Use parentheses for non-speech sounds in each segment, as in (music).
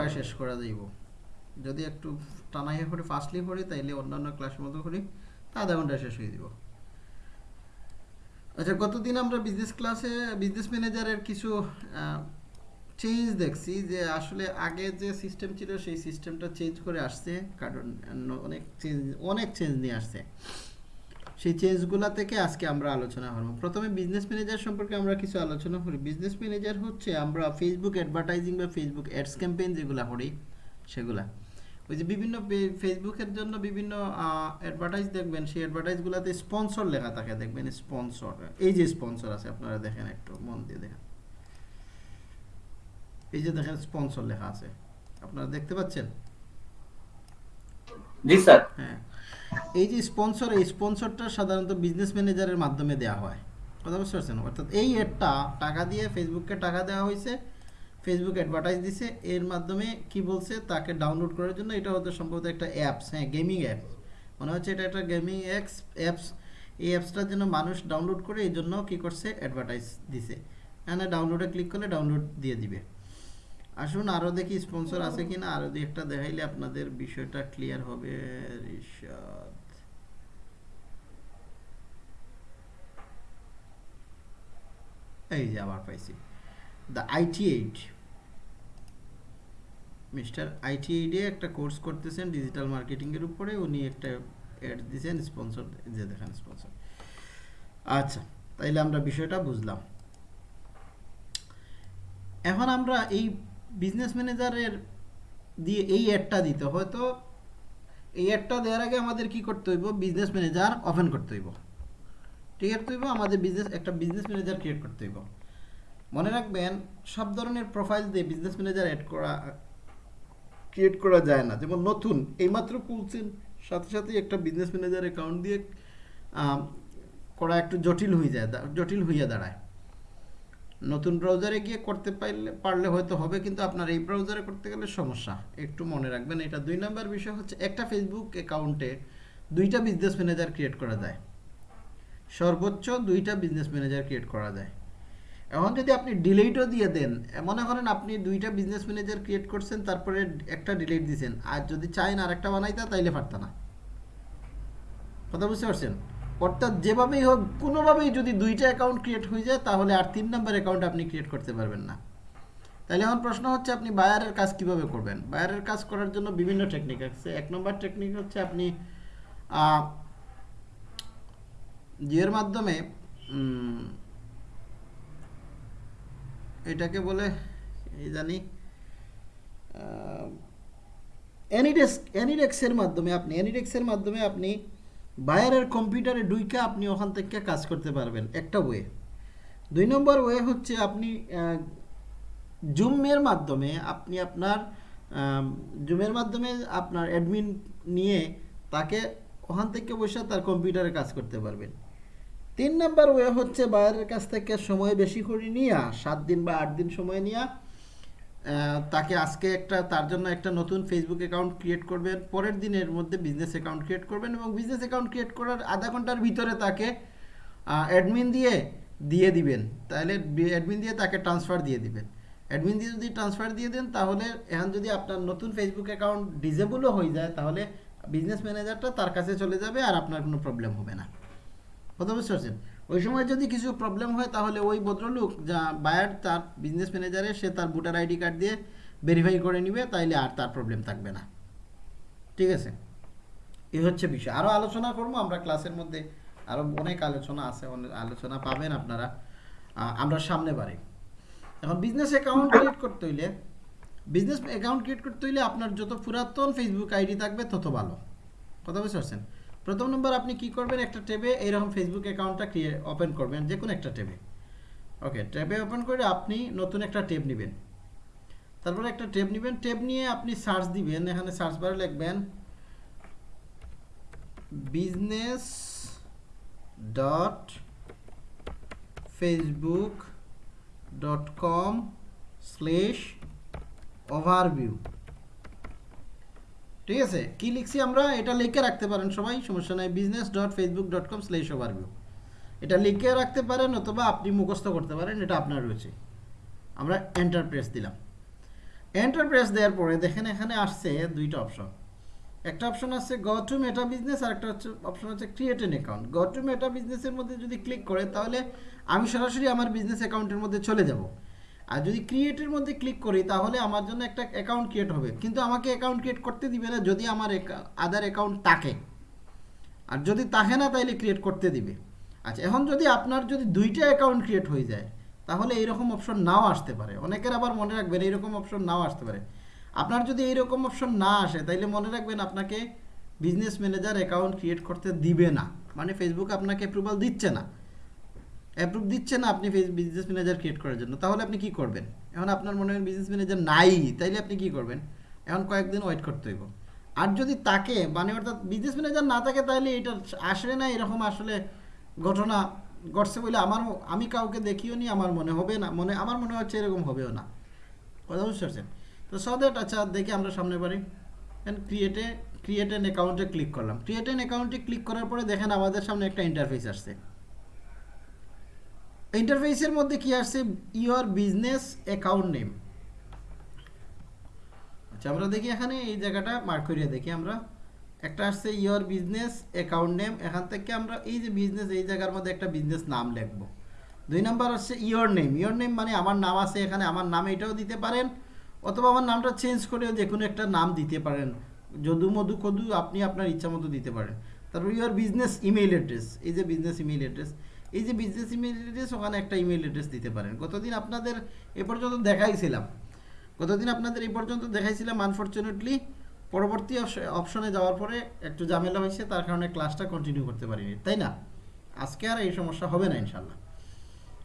ঘন্টায় শেষ করে দিব। যদি একটু টানাইয়া করে ফাস্টলি করি তাইলে অন্যান্য ক্লাসের মতো করি, তা আধা ঘন্টায় শেষ হয়ে দিব। আচ্ছা গতদিন আমরা বিজনেস ক্লাসে বিজনেস ম্যানেজারের কিছু চেঞ্জ দেখছি যে আসলে আগে যে সিস্টেম ছিল, সেই সিস্টেমটা চেঞ্জ করে আসছে। কারণ অনেক চেঞ্জ অনেক চেঞ্জ নিয়ে আসছে। সেই চেঞ্জগুলো থেকে আজকে আমরা আলোচনা করব। প্রথমে বিজনেস ম্যানেজার সম্পর্কে আমরা কিছু আলোচনা করি। বিজনেস ম্যানেজার হচ্ছে আমরা ফেসবুক অ্যাডভার্টাইজিং বা ফেসবুক অ্যাডস ক্যাম্পেইন যেগুলো করি সেগুলা। ওই যে বিভিন্ন ফেসবুকের জন্য বিভিন্ন অ্যাডভার্টাইজ দেখবেন সেই অ্যাডভার্টাইজগুলোতে স্পন্সর লেখা থাকে দেখবেন স্পন্সর এই যে স্পন্সর আছে আপনারা দেখেন একটু মন দিয়ে দেখেন। এই যে দেখেন স্পন্সর লেখা আছে। আপনারা দেখতে পাচ্ছেন? জি স্যার। হ্যাঁ। এই যে স্পন্সর এই স্পন্সরটা সাধারণত বিজনেস ম্যানেজারের মাধ্যমে দেওয়া হয়। কথা বুঝতে পারছেন? অর্থাৎ এই অ্যাডটা টাকা দিয়ে ফেসবুককে টাকা দেওয়া হয়েছে ফেসবুক অ্যাডভার্টাইজ দিছে, এর মাধ্যমে কি বলছে? তাকে ডাউনলোড করার জন্য এটা হয়তো সম্ভবত একটা অ্যাপস হ্যাঁ গেমিং অ্যাপস মনে হচ্ছে এটা একটা গেমিং অ্যাপস অ্যাপস এই অ্যাপসটার জন্য মানুষ ডাউনলোড করে এই জন্য কী করছে? অ্যাডভার্টাইজ দিছে। এখানে ডাউনলোডে ক্লিক করলে ডাউনলোড দিয়ে দিবে। আসুন আরও দেখি স্পন্সর আছে কিনা। আরও দুই একটা দেখাইলে আপনাদের বিষয়টা ক্লিয়ার হবে এই যে আবার পাইছি। The IT eight mister IT এইটে একটা কোর্স করতেছেন ডিজিটাল মার্কেটিংয়ের উপরে, উনি একটা অ্যাড দিয়েছেন স্পন্সর যে দেখেন স্পন্সর আচ্ছা তাইলে আমরা বিষয়টা বুঝলাম। এখন আমরা এই বিজনেস ম্যানেজারের দিয়ে এই অ্যাডটা দিতে হয়তো এই অ্যাডটা দেওয়ার আগে আমাদের কি করতে হইব? বিজনেস ম্যানেজার ওপেন করতে হইব। ঠিক আছে হইব, আমাদের বিজনেস একটা বিজনেস ম্যানেজার ক্রিয়েট করতে হইব। মনে রাখবেন, সব ধরনের প্রোফাইল দিয়ে বিজনেস ম্যানেজার অ্যাড করা ক্রিয়েট করা যায় না। যেমন নতুন, এইমাত্র খুলছেন, সাথে সাথে একটা বিজনেস ম্যানেজার অ্যাকাউন্ট দিয়ে করা একটু জটিল হয়ে যায়, জটিল হইয়া দাঁড়ায়। নতুন ব্রাউজারে গিয়ে করতে পারলে পারলে হয়তো হবে, কিন্তু আপনার এই ব্রাউজারে করতে গেলে সমস্যা। একটু মনে রাখবেন, এটা দুই নাম্বার বিষয় হচ্ছে, একটা ফেসবুক অ্যাকাউন্টে দুইটা বিজনেস ম্যানেজার ক্রিয়েট করা যায়। সর্বোচ্চ দুইটা বিজনেস ম্যানেজার ক্রিয়েট করা যায়। এখন যদি আপনি ডিলিটও দিয়ে দেন, মনে করেন আপনি দুইটা বিজনেস ম্যানেজার ক্রিয়েট করছেন, তারপরে একটা ডিলিট দিয়েছেন আর যদি চাইন আরেকটা বানাইতে, তাইলে পারত না। কথা বুঝতে পারছেন? অর্থাৎ যেভাবেই হোক, কোনোভাবেই যদি দুইটা অ্যাকাউন্ট ক্রিয়েট হয়ে যায়, তাহলে আর তিন নম্বর অ্যাকাউন্ট আপনি ক্রিয়েট করতে পারবেন না। তাহলে এখন প্রশ্ন হচ্ছে, আপনি বায়ারের কাজ কীভাবে করবেন? বায়ারের কাজ করার জন্য বিভিন্ন টেকনিক আছে। এক নম্বর টেকনিক হচ্ছে আপনি জিওর মাধ্যমে এটাকে বলে, এই জানি অ্যানিডেক্স অ্যানিডেক্সের মাধ্যমে আপনি অ্যানিডেক্সের মাধ্যমে আপনি বায়ারের কম্পিউটারে ডুইকে আপনি ওখান থেকে কাজ করতে পারবেন, একটা ওয়ে। দুই নম্বর ওয়ে হচ্ছে আপনি জুমের মাধ্যমে আপনি আপনার জুমের মাধ্যমে আপনার অ্যাডমিন নিয়ে তাকে ওখান থেকে বসে তার কম্পিউটারে কাজ করতে পারবেন। তিন নম্বর ওয়ে হচ্ছে বাইরের কাছ থেকে সময় বেশি করে নিয়ে, সাত দিন বা আট দিন সময় নিয়ে তাকে আজকে একটা, তার জন্য একটা নতুন ফেসবুক অ্যাকাউন্ট ক্রিয়েট করবেন। পরের দিনের মধ্যে বিজনেস অ্যাকাউন্ট ক্রিয়েট করবেন এবং বিজনেস অ্যাকাউন্ট ক্রিয়েট করার আধা ঘণ্টার ভিতরে তাকে অ্যাডমিন দিয়ে দিয়ে দিবেন। তাহলে অ্যাডমিন দিয়ে তাকে ট্রান্সফার দিয়ে দিবেন। অ্যাডমিন দিয়ে যদি ট্রান্সফার দিয়ে দেন, তাহলে এখন যদি আপনার নতুন ফেসবুক অ্যাকাউন্ট ডিজেবলও হয়ে যায়, তাহলে বিজনেস ম্যানেজারটা তার কাছে চলে যাবে আর আপনার কোনো প্রবলেম হবে না। কথা বুঝতে পারছেন? ওই সময় যদি কিছু প্রবলেম হয়, তাহলে ওই ভদ্রলোক যা বায়ার তার বিজনেস ম্যানেজারে সে তার ভোটার আইডি কার্ড দিয়ে ভেরিফাই করে নিবে, তাইলে আর তার প্রবলেম থাকবে না। ঠিক আছে? এই হচ্ছে বিষয়। আরও আলোচনা করব, আমরা ক্লাসের মধ্যে আরও অনেক আলোচনা আছে অনেক আলোচনা পাবেন আপনারা আমরা সামনে বাড়ি। এখন বিজনেস অ্যাকাউন্ট ক্রিয়েট করতে হইলে বিজনেস অ্যাকাউন্ট ক্রিয়েট করতে হইলে আপনার যত পুরাতন ফেসবুক আইডি থাকবে, তত ভালো। কথা বুঝতে পারছেন? প্রথম নম্বর আপনি কি করবেন? একটা ট্যাবে এইরকম ফেসবুক অ্যাকাউন্টটা ক্রিয়ে ওপেন করবেন যে কোনো একটা ট্যাবে। ওকে ট্যাবে ওপেন করে আপনি নতুন একটা ট্যাব নেবেন। তারপরে একটা ট্যাব নেবেন। ট্যাব নিয়ে আপনি সার্চ দিবেন। এখানে সার্চ বারে লিখবেন business dot Facebook dot com slash overview ঠিক আছে? কি লিখছি আমরা? এটা লিখে রাখতে পারেন সবাই, সমস্যা নাই। Business dot Facebook dot com slash overview এটা লিখে রাখতে পারেন অথবা আপনি মুখস্থ করতে পারেন, এটা আপনার রয়েছে। আমরা এন্টার প্রেস দিলাম। এন্টার প্রেস দেওয়ার পরে দেখেন এখানে আসছে দুইটা অপশন একটা অপশন আছে গ টু মেটা বিজনেস আর একটা হচ্ছে অপশন হচ্ছে create an account go to Meta বিজনেসের মধ্যে যদি ক্লিক করে, তাহলে আমি সরাসরি আমার বিজনেস অ্যাকাউন্টের মধ্যে চলে যাব। আর যদি ক্রিয়েটের মধ্যে ক্লিক করি, তাহলে আমার জন্য একটা অ্যাকাউন্ট ক্রিয়েট হবে। কিন্তু আমাকে অ্যাকাউন্ট ক্রিয়েট করতে দিবে না যদি আমার আদার অ্যাকাউন্ট থাকে। আর যদি থাকে না, তাইলে ক্রিয়েট করতে দিবে। আচ্ছা এখন যদি আপনার যদি দুইটা অ্যাকাউন্ট ক্রিয়েট হয়ে যায়, তাহলে এইরকম অপশন নাও আসতে পারে। অনেকের আবার মনে রাখবেন এইরকম অপশন নাও আসতে পারে। আপনার যদি এইরকম অপশন না আসে, তাইলে মনে রাখবেন আপনাকে বিজনেস ম্যানেজার অ্যাকাউন্ট ক্রিয়েট করতে দিবে না। মানে ফেসবুক আপনাকে অ্যাপ্রুভাল দিচ্ছে না। অ্যাপ্রুভ দিচ্ছে না আপনি বিজনেস ম্যানেজার ক্রিয়েট করার জন্য, তাহলে আপনি কি করবেন? এখন আপনার মনে হয় বিজনেস ম্যানেজার নাই, তাইলে আপনি কি করবেন? এখন কয়েকদিন ওয়েট করতে হইব। আর যদি তাকে মানে অর্থাৎ বিজনেস ম্যানেজার না থাকে তাহলে এটা আসলে না এরকম আসলে ঘটনা ঘটছে বলে আমার আমি কাউকে দেখিও নি, আমার মনে হবে না, মনে আমার মনে হচ্ছে এরকম হবেও না। কথা বুঝতে পারছেন? তো সো দ্যাট আচ্ছা দেখি আমরা সামনে পারি ক্রিয়েটে ক্রিয়েট এন অ্যাকাউন্টে ক্লিক করলাম। ক্রিয়েট এন অ্যাকাউন্টে ক্লিক করার পরে দেখেন আমাদের সামনে একটা ইন্টারফেস আসছে। ইন্টারফেসের মধ্যে কি আসছে? ইওর বিজনেস অ্যাকাউন্ট নেম আচ্ছা আমরা দেখি এখানে, এই জায়গাটা মার্ক করিয়ে দেখি আমরা। একটা আসছে ইওর বিজনেস অ্যাকাউন্ট নেম এখান থেকে আমরা এই যে বিজনেস এই জায়গার মধ্যে একটা বিজনেস নাম লিখব। দুই নাম্বার হচ্ছে ইওর নেম ইওর নেম মানে আমার নাম আছে এখানে, আমার নাম এটাও দিতে পারেন। অথবা আমার নামটা চেঞ্জ করেও যে কোনো একটা নাম দিতে পারেন। যদু মধু কদু আপনি আপনার ইচ্ছা মতো দিতে পারেন। তারপর ইওর বিজনেস ইমেইল অ্যাড্রেস এই যে বিজনেস ইমেইল অ্যাড্রেস এই যে বিজনেস ইমেইল অ্যাড্রেস ওখানে একটা ইমেইল অ্যাড্রেস দিতে পারেন। গতদিন আপনাদের এ পর্যন্ত দেখাইছিলাম। গতদিন আপনাদের এই পর্যন্ত দেখাইছিলাম আনফর্চুনেটলি পরবর্তী অপশনে যাওয়ার পরে একটু ঝামেলা হয়েছে, তার কারণে ক্লাসটা কন্টিনিউ করতে পারিনি। তাই না? আজকে আর এই সমস্যা হবে না ইনশাল্লাহ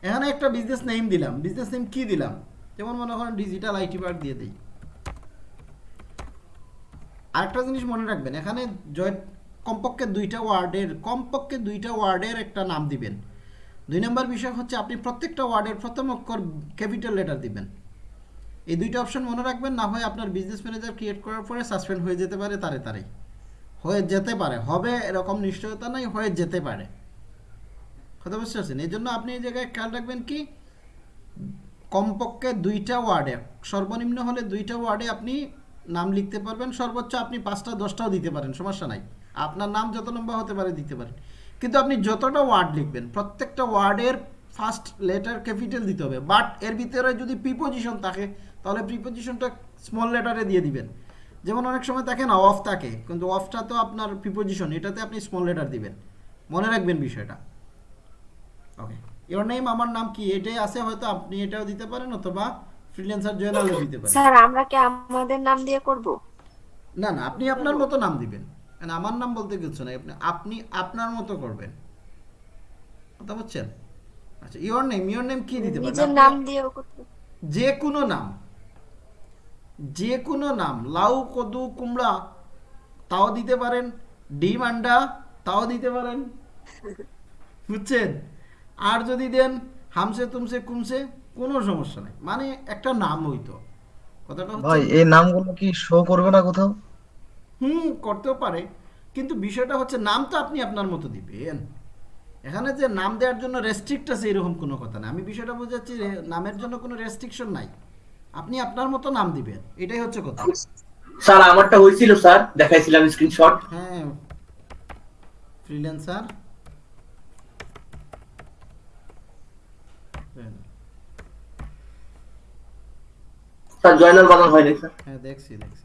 এখানে একটা বিজনেস নেম দিলাম। বিজনেস নেম কি দিলাম? যেমন মনে করেন ডিজিটাল আইটি পার্ক দিয়ে দিই। আরেকটা জিনিস মনে রাখবেন, এখানে জয় কমপক্ষে দুইটা ওয়ার্ডের কমপক্ষে দুইটা ওয়ার্ডের একটা নাম দিবেন। দুই নম্বর বিষয় হচ্ছে আপনি প্রত্যেকটা ওয়ার্ডের প্রথম অক্ষর ক্যাপিটাল লেটার দিবেন। এই দুইটা অপশন মনে রাখবেন, না হয় আপনার বিজনেস ম্যানেজার ক্রিয়েট করার পরে সাসপেন্ড হয়ে যেতে পারে তারে তারে। হয়ে যেতে পারে, হবে এরকম নিশ্চয়তা নাই, হয়ে যেতে পারে। কথা বুঝতে পারছেন? এই জন্য আপনি এই জায়গায় খেয়াল রাখবেন কি, কমপক্ষে দুইটা ওয়ার্ডে, সর্বনিম্ন হলে দুইটা ওয়ার্ডে আপনি নাম লিখতে পারবেন, সর্বোচ্চ আপনি পাঁচটা, দশটাও দিতে পারেন, সমস্যা নাই। আপনার নাম যত লম্বা হতে পারে দিতে পারেন। কিন্তু আপনি যতটা ওয়ার্ড লিখবেন প্রত্যেকটা ওয়ার্ডের ফার্স্ট লেটার ক্যাপিটাল দিতে হবে। বাট এর ভিতরে যদি প্রিপোজিশন থাকে তাহলে প্রিপোজিশনটা স্মল লেটারে দিয়ে দিবেন। যেমন অনেক সময় থাকে না অফ থাকে কিন্তু অফটা তো আপনার প্রিপোজিশন এটাতে আপনি স্মল লেটার দিবেন। মনে রাখবেন বিষয়টা। ওকে ইওর নেম আমার নাম কি এটাই আছে হয়তো আপনি এটাও দিতে পারেন অথবা ফ্রিল্যান্সার জয়নালও দিতে পারেন। স্যার আমরা কি আমাদের নাম দিয়ে করব? না না আপনি আপনার মতো নাম দিবেন। মানে আমার নাম বলতে কিছু নাই। আপনি আপনি আপনার মতো করবেন। কথা বুঝছেন? আচ্ছা ইওর নেম ইওর নেম কি দিতে পারেন? নাম দিয়েও করতে যে কোনো নাম। যে কোনো নাম। লাউ কদু কুমড়া তাও দিতে পারেন। ডিম আন্ডা তাও দিতে পারেন। বুঝছেন? আর যদি দেন হামসে তুমসে কুমসে কোনো সমস্যা নাই। মানে একটা নাম হইতো। কথাটা ভাই এই নামগুলো কি শো করবে না কোথাও? হুম করতেও পারে কিন্তু বিষয়টা হচ্ছে নাম তো আপনি আপনার মতো দিবেন। এখানে যে নাম দেওয়ার জন্য রেস্ট্রিক্ট আছে এরকম কোনো কথা না। আমি বিষয়টা বোঝাচ্ছি নামের জন্য কোনো রেস্ট্রিকশন নাই। আপনি আপনার মতো নাম দিবেন এটাই হচ্ছে কথা। স্যার আমারটা হয়েছিল স্যার। দেখাইছিলাম স্ক্রিনশট হ্যাঁ ফ্রিল্যান্সার স্যার জয়নাল বানান হয়নি স্যার। হ্যাঁ দেখছি দেখছি দেখছি।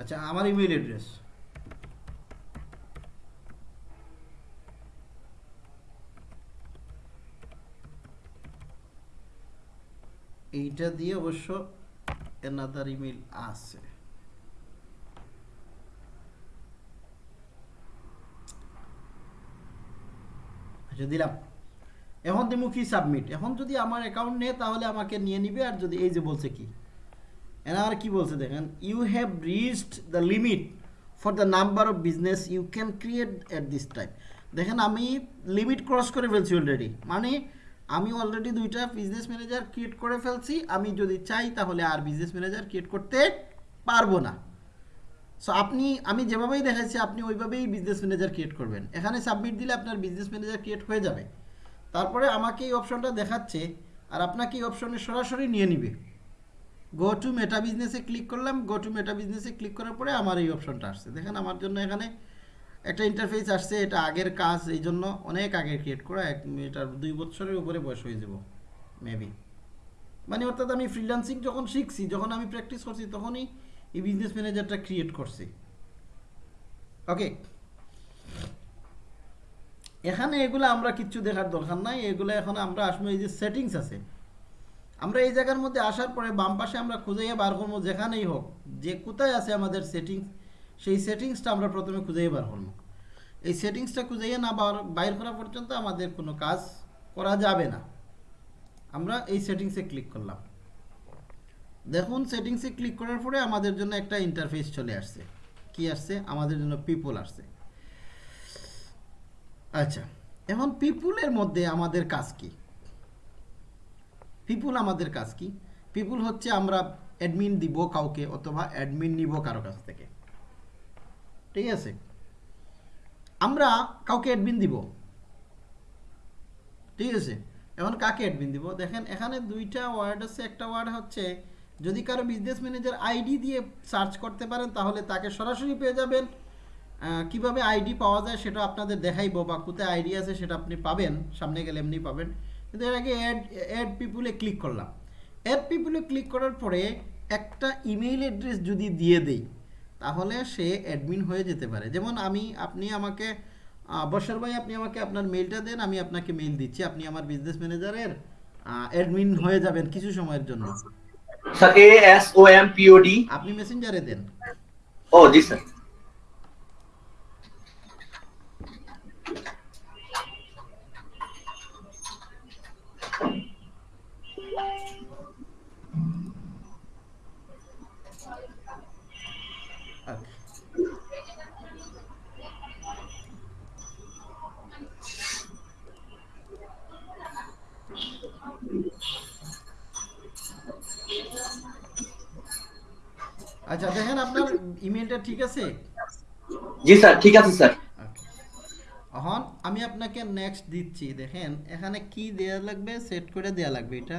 আচ্ছা আমার ইমেল অ্যাড্রেস এইটা দিয়ে অবশ্য এনাদার ইমেল আছে। আচ্ছা দিলাম। এখন দিমু কি সাবমিট এখন যদি আমার অ্যাকাউন্ট নেয়, তাহলে আমাকে নিয়ে নিবে, আর যদি এই যে বলছে কি? এনার কি বলছে দেখেন you have reached the limit for the number of business you can create at this time দেখেন, আমি লিমিট ক্রস করে ফেলছি অলরেডি মানে আমি অলরেডি দুইটা বিজনেস ম্যানেজার ক্রিয়েট করে ফেলছি। আমি যদি চাই তাহলে আর বিজনেস ম্যানেজার ক্রিয়েট করতে পারব না। সো আপনি, আমি যেভাবেই দেখাচ্ছি আপনি ওইভাবেই বিজনেস ম্যানেজার ক্রিয়েট করবেন। এখানে সাবমিট দিলে আপনার বিজনেস ম্যানেজার ক্রিয়েট হয়ে যাবে। তারপরে আমাকে এই অপশনটা দেখাচ্ছে, আর আপনাকে এই অপশনে সরাসরি নিয়ে নিবে। গো টু মেটা বিজনেসে ক্লিক করলাম গো টু মেটা বিজনেসে ক্লিক করার পরে আমার এই অপশনটা আসছে। দেখেন আমার জন্য এখানে একটা ইন্টারফেস আসছে, এটা আগের কাজ, এই জন্য অনেক আগে ক্রিয়েট করা, এক এটার দুই বছরের উপরে বয়স হয়ে যাব মেবি মানে অর্থাৎ আমি ফ্রিল্যান্সিং যখন শিখছি, যখন আমি প্র্যাকটিস করছি, তখনই এই বিজনেস ম্যানেজারটা ক্রিয়েট করছি। ওকে এখানে এগুলো আমরা কিচ্ছু দেখার দরকার নাই, এগুলো এখন আমরা আসব, এই যে সেটিংস আছে। আমরা এই জায়গার মধ্যে আসার পরে বাম পাশে আমরা খুঁজেই বার করব, যেখানেই হোক, যে কোথায় আছে আমাদের সেটিংস সেই সেটিংসটা আমরা প্রথমে খুঁজেই বার করব। এই সেটিংসটা খুঁজেই না বাইর করা পর্যন্ত আমাদের কোনো কাজ করা যাবে না। আমরা এই সেটিংসে ক্লিক করলাম। দেখুন সেটিংসে ক্লিক করার পরে আমাদের জন্য একটা ইন্টারফেস চলে আসছে। কি আসছে? আমাদের জন্য পিপল আসছে। আচ্ছা এখন পিপুলের মধ্যে আমাদের কাজ কি? পিপুল আমাদের কাজ কি? পিপুল হচ্ছে আমরা অ্যাডমিন দিব কাউকে অথবা অ্যাডমিন নিব কারও কাছ থেকে। ঠিক আছে? আমরা কাউকে অ্যাডমিন দিব। ঠিক আছে? এখন কাকে অ্যাডমিন দিব? দেখেন, এখানে দুইটা ওয়ার্ড আছে। একটা ওয়ার্ড হচ্ছে, যদি কারও বিজনেস ম্যানেজার আইডি দিয়ে সার্চ করতে পারেন, তাহলে তাকে সরাসরি পেয়ে যাবেন। কীভাবে আইডি পাওয়া যায় সেটা আপনাদের দেখাইবো বা কোথায় আইডি আছে সেটা আপনি পাবেন, সামনে গেলে এমনি পাবেন। কিন্তু এর আগে অ্যাড অ্যাড পিপুলে ক্লিক করলাম। অ্যাড পিপুলে ক্লিক করার পরে একটা ইমেইল অ্যাড্রেস যদি দিয়ে দেই তাহলে সে অ্যাডমিন হয়ে যেতে পারে। যেমন আমি আপনি আমাকে বর্ষার ভাই আপনি আমাকে আপনার মেইলটা দেন আমি আপনাকে মেইল দিচ্ছি। আপনি আমার বিজনেস ম্যানেজারের অ্যাডমিন হয়ে যাবেন কিছু সময়ের জন্য। Sir A S O M P O D? আপনি মেসেঞ্জারে দেন। ও জি স্যার। Okay. আচ্ছা দেখেন আপনার ইমেলটা ঠিক আছে জি স্যার ঠিক আছে স্যার Okay. এখন আমি আপনাকে নেক্সট দিচ্ছি দেখেন এখানে কি দেয়া লাগবে? সেট করে দেয়া লাগবে এটা।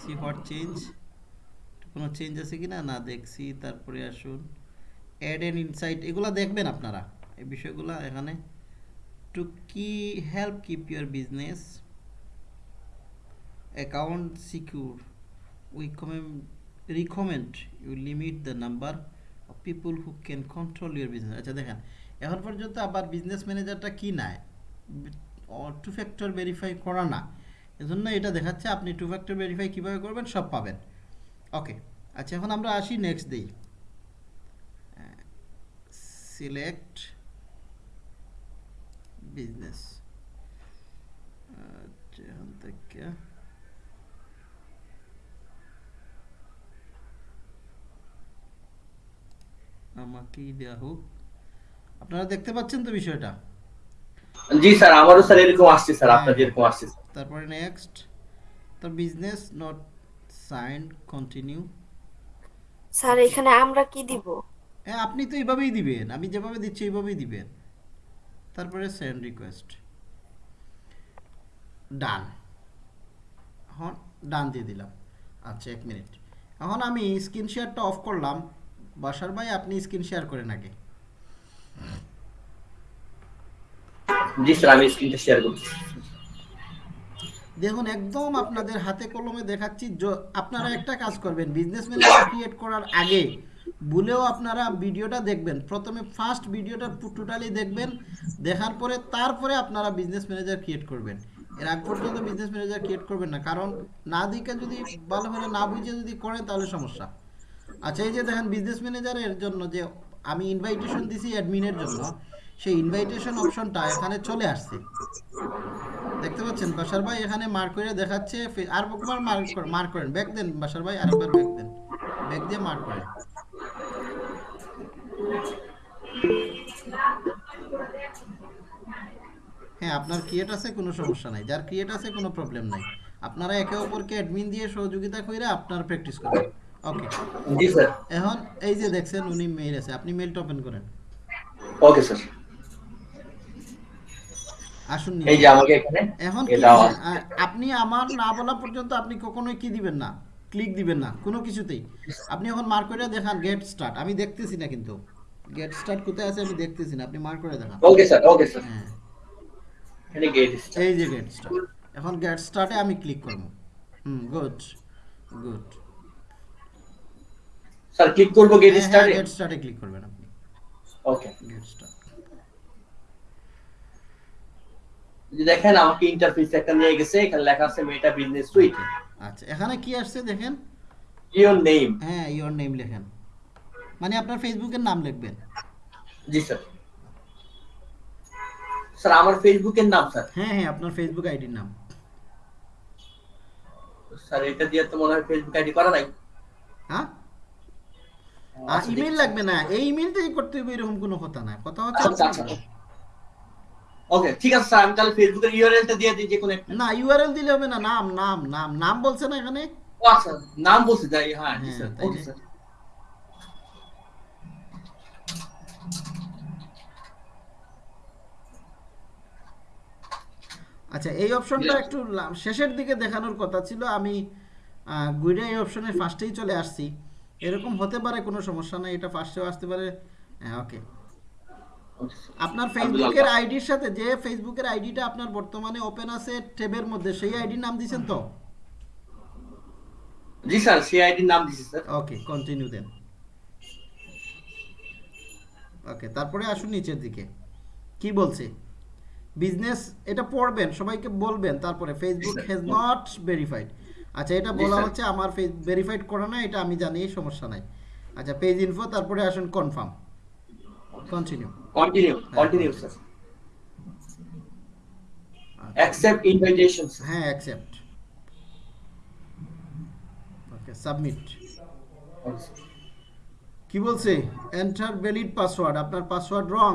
সি হোয়াট চেঞ্জ কোনো চেঞ্জ আছে কি না দেখছি তারপরে আসুন। অ্যাড এন্ড ইনসাইট এগুলো দেখবেন আপনারা। এই বিষয়গুলো এখানে। টু কি help keep your business account secure we commend, recommend you limit the number of people who can control your business আচ্ছা দেখেন এখন পর্যন্ত আবার বিজনেস ম্যানেজারটা কি নাই? টু ফ্যাক্টর ভেরিফাই করা না। এজন্য এটা দেখাচ্ছে, আপনি টু ফ্যাক্টর ভেরিফাই কীভাবে করবেন, সব পাবেন। ওকে আচ্ছা এখন আমরা আসি নেক্সট দিই। সিলেক্ট বিজনেস আচ্ছা আমাকেই দেওয়া হোক। আপনারা দেখতে পাচ্ছেন তো বিষয়টা? জি স্যার আমারও স্যার এরকম আসছে স্যার আপনার যেরকম আসছে তারপরে নেক্সট তো business not sign continue sir এখানে আমরা কি দিব? হ্যাঁ আপনি তো এইভাবেই দিবেন আমি যেভাবে দিচ্ছি এইভাবেই দিবেন। তারপরে সেন্ড রিকোয়েস্ট ডান এখন ডান দিয়ে দিলাম। আচ্ছা এক মিনিট। এখন আমি স্ক্রিন শেয়ারটা অফ করলাম। বাসার ভাই আপনি স্ক্রিন শেয়ার করেন আগে। দেখুন, একদম আপনাদের হাতে কলমে দেখাচ্ছি আপনারা একটা কাজ করবেন বিজনেস ম্যানেজার ক্রিয়েট করার আগে ভুলেও আপনারা ভিডিওটা দেখবেন। প্রথমে ফার্স্ট ভিডিওটা টোটালি দেখবেন, দেখার পরে তারপরে আপনারা বিজনেস ম্যানেজার ক্রিয়েট করবেন। এর আগ পর্যন্ত বিজনেস ম্যানেজার ক্রিয়েট করবেন না, কারণ না দিকে যদি ভালো করে না বুঝে যদি করেন তাহলে সমস্যা। আচ্ছা এই যে দেখেন বিজনেস ম্যানেজারের জন্য যে আমি ইনভাইটেশন দিছি অ্যাডমিনের জন্য। সেই ইনভাইটেশন অপশনটা এখানে চলে আসছে। দেখতে পাচ্ছেন? বাসার ভাই এখানে মার্ক করে দেখাচ্ছে। আর একবার মার্ক করেন মার্ক করেন। ব্যাক দেন, বাসার ভাই, আরেকবার ব্যাক দেন। ব্যাক দিয়ে মার্ক করেন। হ্যাঁ আপনার ক্রিয়েট আছে, কোনো সমস্যা নাই। যার ক্রিয়েট আছে, কোনো প্রবলেম নাই। আপনারা একে অপরকে অ্যাডমিন দিয়ে সহযোগিতা করে আপনার প্র্যাকটিস করবেন। ওকে জি স্যার। এখন এই যে দেখছেন উনি মেইল আছে। আপনি মেইলটা ওপেন করেন। Okay sir. আসুন এই যে আমাকে এখানে এখন আপনি আমার না বলা পর্যন্ত আপনি কখনোই কি দিবেন না? ক্লিক দিবেন না। কোনো কিছুতেই। আপনি এখন মার্ক করে দেখান গেট স্টার্ট আমি দেখতেছি না কিন্তু। গেট স্টার্ট কোথায় আছে আমি দেখতেছি না। আপনি মার্ক করে দেখান। Okay sir okay sir. হ্যাঁ। এখানে গেট এই যে গেট স্টার্ট এখন গেট স্টার্টে আমি ক্লিক করব। হুম গুড গুড স্যার ক্লিক করব গেট স্টার্টে গেট স্টার্টে ক্লিক করবেন আপনি। ওকে গেট স্টার্ট যে দেখেন আমাকে ইন্টারফেস একটা নিয়ে গেছে এখানে লেখা আছে মেটা বিজনেস সুইট আচ্ছা এখানে কি আসছে দেখেন? ইওর নেম হ্যাঁ ইওর নেম লেখেন। মানে আপনার ফেসবুকের নাম লিখবেন। জি স্যার স্যার আমার ফেসবুকের নাম স্যার হ্যাঁ হ্যাঁ আপনার ফেসবুক আইডির নাম। স্যার এটা দিয়ে তো মনে হয় ফেসবুক আইডি করা নাই। হ্যাঁ? ইমেল লাগবে না এই ইমেলটাই করতে হবে এরকম কোনো কথা না কথা হচ্ছে আচ্ছা আচ্ছা। ওকে ঠিক আছে স্যার আমি তাহলে ফেসবুকের ইউআরএলটা দিয়ে দিই যে কোনো একটা। না ইউআরএল দিলে হবে না নাম নাম নাম নাম বলছে না এখানে? ও আচ্ছা নাম বলছি তাই হ্যাঁ স্যার ওকে স্যার আচ্ছা এই অপশনটা একটু শেষের দিকে দেখানোর কথা ছিল আমি গুইডে এই অপশনে ফার্স্টেই চলে আসছি। এরকম হতে পারে কোনো সমস্যা নাই এটা ফার্স্টেও আসতে পারে। হ্যাঁ ওকে আপনার ফেসবুকের আইডির সাথে যে ফেসবুকের আইডিটা আপনার বর্তমানে ওপেন আছে ট্যাবের মধ্যে সেই আইডির নাম দিয়েছেন তো? জি স্যার সেই আইডির নাম দিছি স্যার। ওকে কন্টিনিউ দেন ওকে তারপরে আসুন নিচের দিকে। কি বলছে? বিজনেস এটা পড়বেন সবাইকে বলবেন তারপরে ফেসবুক. হ্যাজ নট ভেরিফাইড আচ্ছা এটা বলা হচ্ছে আমার ভেরিফাইড করা না এটা আমি জানি সমস্যা নাই। আচ্ছা পেজ ইনফো তারপরে আসুন confirm continue continue continue sir accept invitation হ্যাঁ অ্যাকসেপ্ট ওকে সাবমিট কি বলছে? এন্টার ভ্যালিড পাসওয়ার্ড আপনার পাসওয়ার্ড রং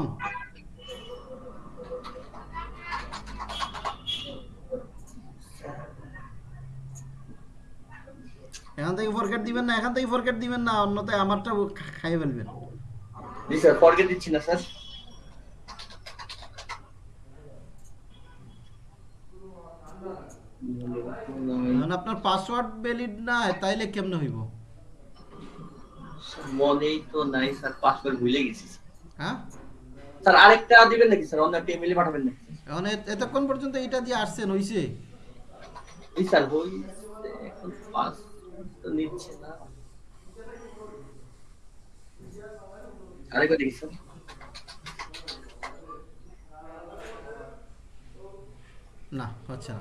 এখান থেকে ফরগেট দিবেন না এখান থেকে ফরগেট দিবেন না অন্যথায় আমারটা খা- খাইয়ে ফেলবেন। জি স্যার ফরগেট দিচ্ছি না স্যার। আপনার পাসওয়ার্ড ভ্যালিড না তাইলে কেমনে হইব? মনেই তো নাই স্যার পাসওয়ার্ড ভুলে গেছি হ্যাঁ? স্যার আরেকটা দিবেন নাকি স্যার? অন্য একটা ইমেলে পাঠাবেন নাকি? এখন এতক্ষণ পর্যন্ত এটা দিয়ে আসছেন হইছে? জি স্যার হই এখন পাস তো নিচ্ছে না। আরেকবার দেখি স্যার না হচ্ছে না।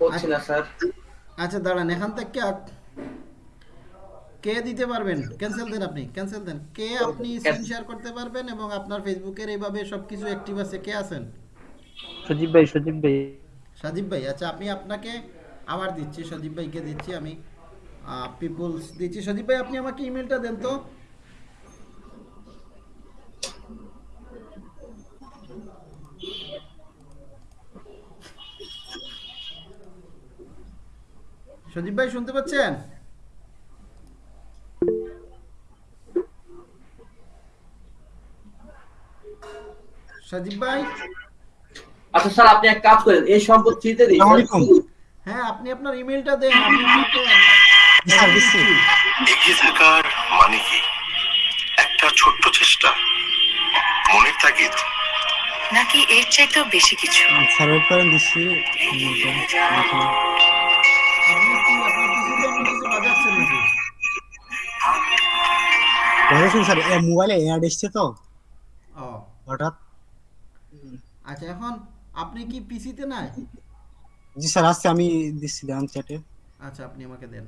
হচ্ছে না স্যার আচ্ছা দাঁড়ান এখান থেকে কে দিতে পারবেন? ক্যান্সেল দেন আপনি ক্যান্সেল দেন। কে আপনি স্ক্রিন শেয়ার করতে পারবেন এবং আপনার ফেসবুকের এইভাবে সবকিছু অ্যাক্টিভ আছে কে আছেন? সজীব ভাই সজীব ভাই। সাজিব ভাই আচ্ছা আমি আপনাকে আবার দিচ্ছি সজীব ভাইকে দিচ্ছি আমি। পিপলস দিচ্ছি। সজীব ভাই আপনি আমাকে ইমেলটা দেন তো। সজীব ভাই শুনতে পাচ্ছেন? সজীব ভাই? আচ্ছা স্যার আপনি এক কাজ করেন। এই সম্পদ আলাইকুম। হ্যাঁ আপনি আপনার ইমেলটা দেন। আমি দিচ্ছি। এগিয়ে থাকার মানে কি? একটা ছোট্ট চেষ্টা? মনের তাগিদ? নাকি এর চাইতেও বেশি কিছু? স্যার নাকি বুঝেছেন স্যার মোবাইলে অ্যাড এসছে তো? ও। হঠাৎ? আচ্ছা এখন আপনি কি পিসিতে নাই? জি স্যার আসছে আমি দিচ্ছি দেন চ্যাটে আচ্ছা আপনি আমাকে দেন।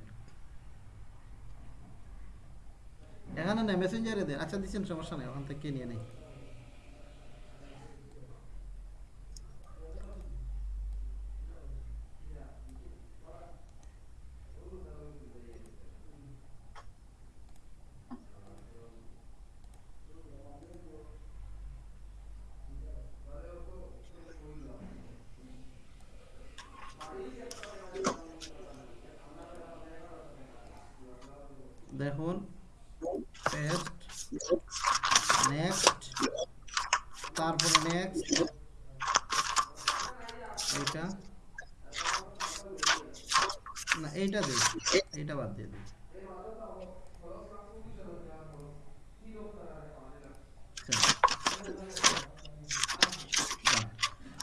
এখানে না মেসেঞ্জারে দেন। আচ্ছা দিচ্ছেন সমস্যা নেই ওখান থেকে নিয়ে নেই দেখুন পেস্ট নেক্সট তারপরে নেক্সট এইটা না এইটা দিই এইটা বাদ দিয়ে দিই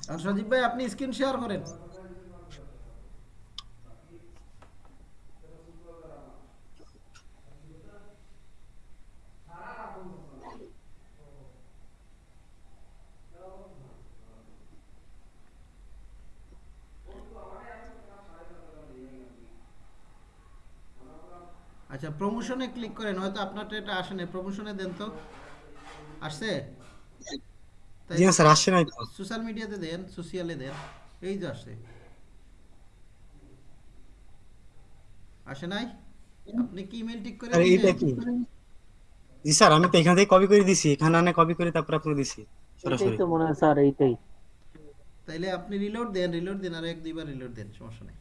আর সজীব ভাই, আপনি স্ক্রিন শেয়ার করেন। আচ্ছা প্রমোশনে ক্লিক করেন, হয়তো আপনারটা এটা আসে না প্রমোশনে দেন তো। আসছে? জি স্যার আসছে নাই তো। সোশ্যাল মিডিয়াতে দেন সোশিয়ালে দেন এই যে আসে আসে নাই? আপনি কি ইমেল ঠিক করে স্যার এইটা কি? জি স্যার আমি তো এখান থেকে কপি করে দিছি এখানে আনে কপি করে তারপর আপনি দিছি সরাসরি। তো মনে হয় স্যার এইটাই। তাইলে আপনি রিলোড দেন রিলোড দেন আর এক দুইবার রিলোড দেন সমস্যা নেই।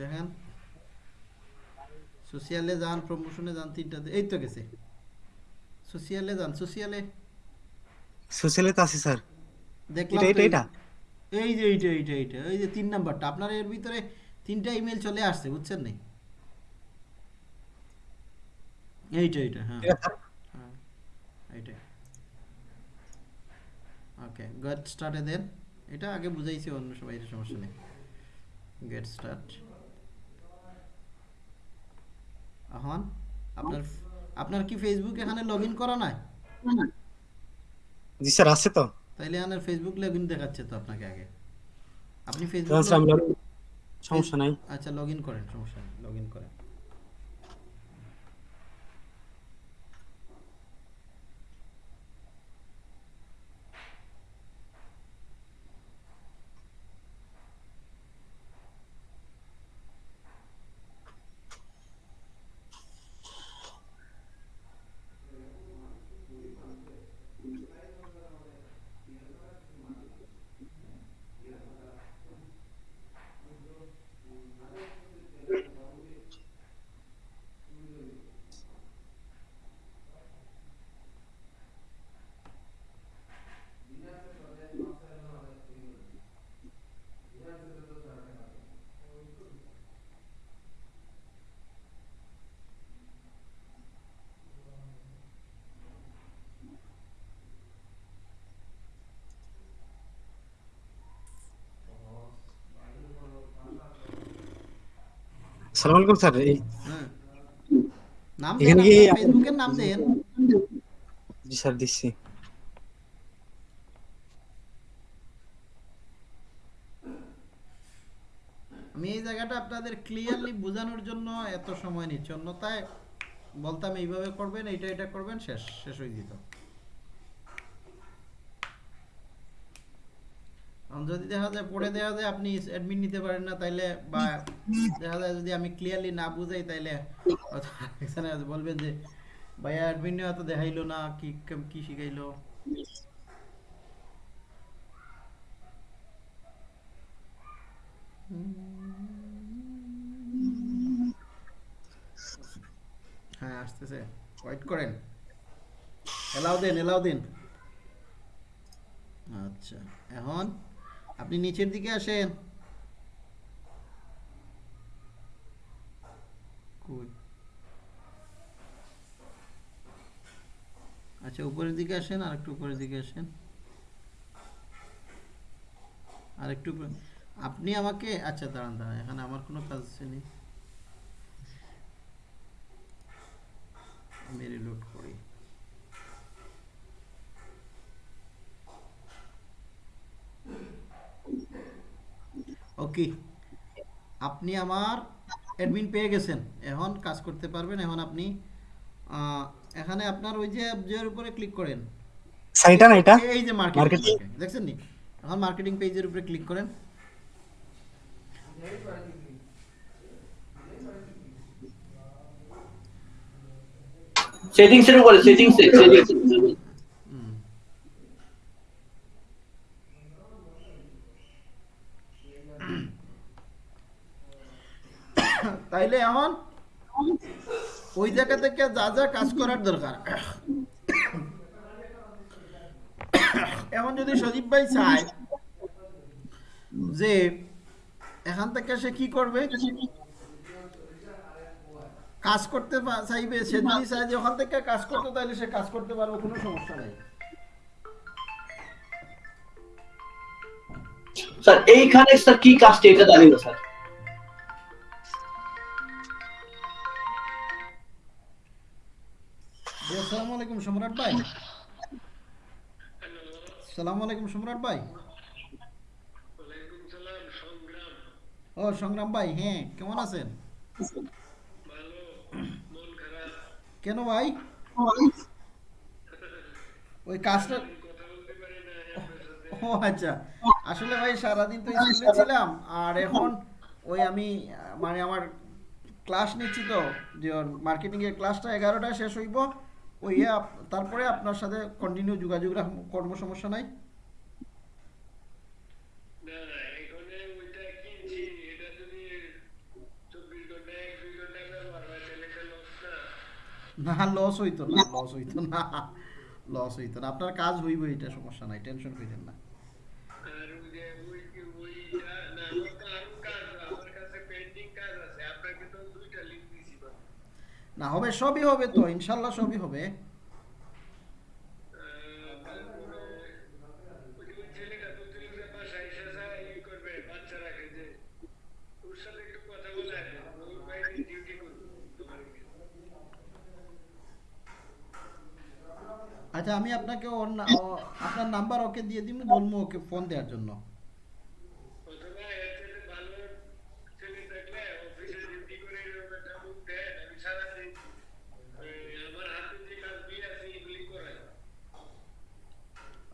দেখেন। সোশিয়ালে যান প্রমোশনে যান তিনটাতে এই তো গেছে সোশিয়ালে যান সোশিয়ালে সোশিয়ালে তো আছে স্যার দেখলাম এটা এটা এই- যে এইটা এইটা এইটা এই যে তিন নাম্বারটা আপনার এর ভিতরে তিনটা ইমেল চলে আসছে বুঝছেন নি এইটা এইটা হ্যাঁ হ্যাঁ এইটাই ওকে গেট স্টার্টে দেন এটা আগে বুঝাইছি অন্য সবাই সমস্যা নেই গেট স্টার্ট এখন আপনার আপনার কি ফেসবুক এখানে লগ ইন করা নাই? জি স্যার আছে তো। তাইলে আপনার ফেসবুক লগ ইন দেখাচ্ছে তো আপনাকে আগে। আপনি ফেসবুক সমস্যা নাই। আচ্ছা লগ ইন করেন সমস্যা নেই লগ ইন করেন। সালাম আলাইকুম স্যার হ্যাঁ। নাম দেন ফেসবুকের নাম দেন। জি স্যার দিচ্ছি। আমি এই জায়গাটা আপনাদের ক্লিয়ারলি বোঝানোর জন্য এত সময় নিচ্ছি। অন্যথায় বলতাম এইভাবে করবেন এইটা এটা করবেন শেষ শেষ হয়ে যেত। যদি দেখা যায় পড়ে দেখা যায় আপনি অ্যাডমিট নিতে পারেন না, তাইলে বা দেখা যায় যদি আমি ক্লিয়ারলি না বুঝাই, তাইলে এখানে বলবেন যে, ভাইয়া অ্যাডমিট নেওয়া তো দেখাইলো না, কি কি শিখাইলো? হ্যাঁ আসতেছে। ওয়েট করেন। এলাও দেন এলাও দিন। আচ্ছা এখন? আপনি নিচের দিকে আসেন। আচ্ছা উপরের দিকে আসেন আর একটু উপরের দিকে আসেন। আর একটু আপনি আমাকে আচ্ছা দাঁড়ান দাঁড়ান, এখানে আমার কোনো কাজ নেই আমি রিলোড করি। ওকে আপনি আমার অ্যাডমিন পেয়ে গেছেন। এখন কাজ করতে পারবেন। এখন আপনি আহ, এখানে আপনার ওই যে যে উপরে ক্লিক করেন। স্যার এটা না এটা? এই- এই যে মার্কেটিং দেখছেন নি? এখন মার্কেটিং পেজের উপরে ক্লিক করেন। সেটিংস এর উপরে সেটিংস সেটিংস হুম। তাইলে এখন ওই জায়গা থেকে যা যা কাজ করার দরকার। এখন যদি সজীব ভাই চায় যে এখান থেকে সে কি করবে? কাজ করতে চাইবে সে যদি চায় যে ওখান থেকে কাজ করতে তাহলে সে কাজ করতে পারবে কোনো সমস্যা নেই। স্যার এইখানে স্যার কি কাজটা এটা জানি না স্যার। আসসালামু আলাইকুম সম্রাট ভাই। সালামু আলাইকুম সম্রাট ভাই। ও, সংগ্রাম ভাই হ্যাঁ কেমন আছেন? কেন ভাই? ওই কাজটা ও আচ্ছা। আসলে ভাই, সারাদিন তো ছিলাম, আর এখন ওই আমি মানে আমার ক্লাস নিচ্ছি তো, যে মার্কেটিং এর ক্লাসটা এগারোটায় শেষ হইব। ওই ইয়ে তারপরে আপনার সাথে কন্টিনিউ যোগাযোগ কর্ম সমস্যা নাই? না লস হইতো না লস হইতো না (laughs) লস হইতো না। আপনার কাজ হইব এটা সমস্যা নাই টেনশন করেন না। না হবে, সবই হবে তো, ইনশাল্লাহ সবই হবে। আচ্ছা আমি আপনাকে ওর আপনার নাম্বার ওকে দিয়ে দিব বলব ওকে ফোন দেওয়ার জন্য।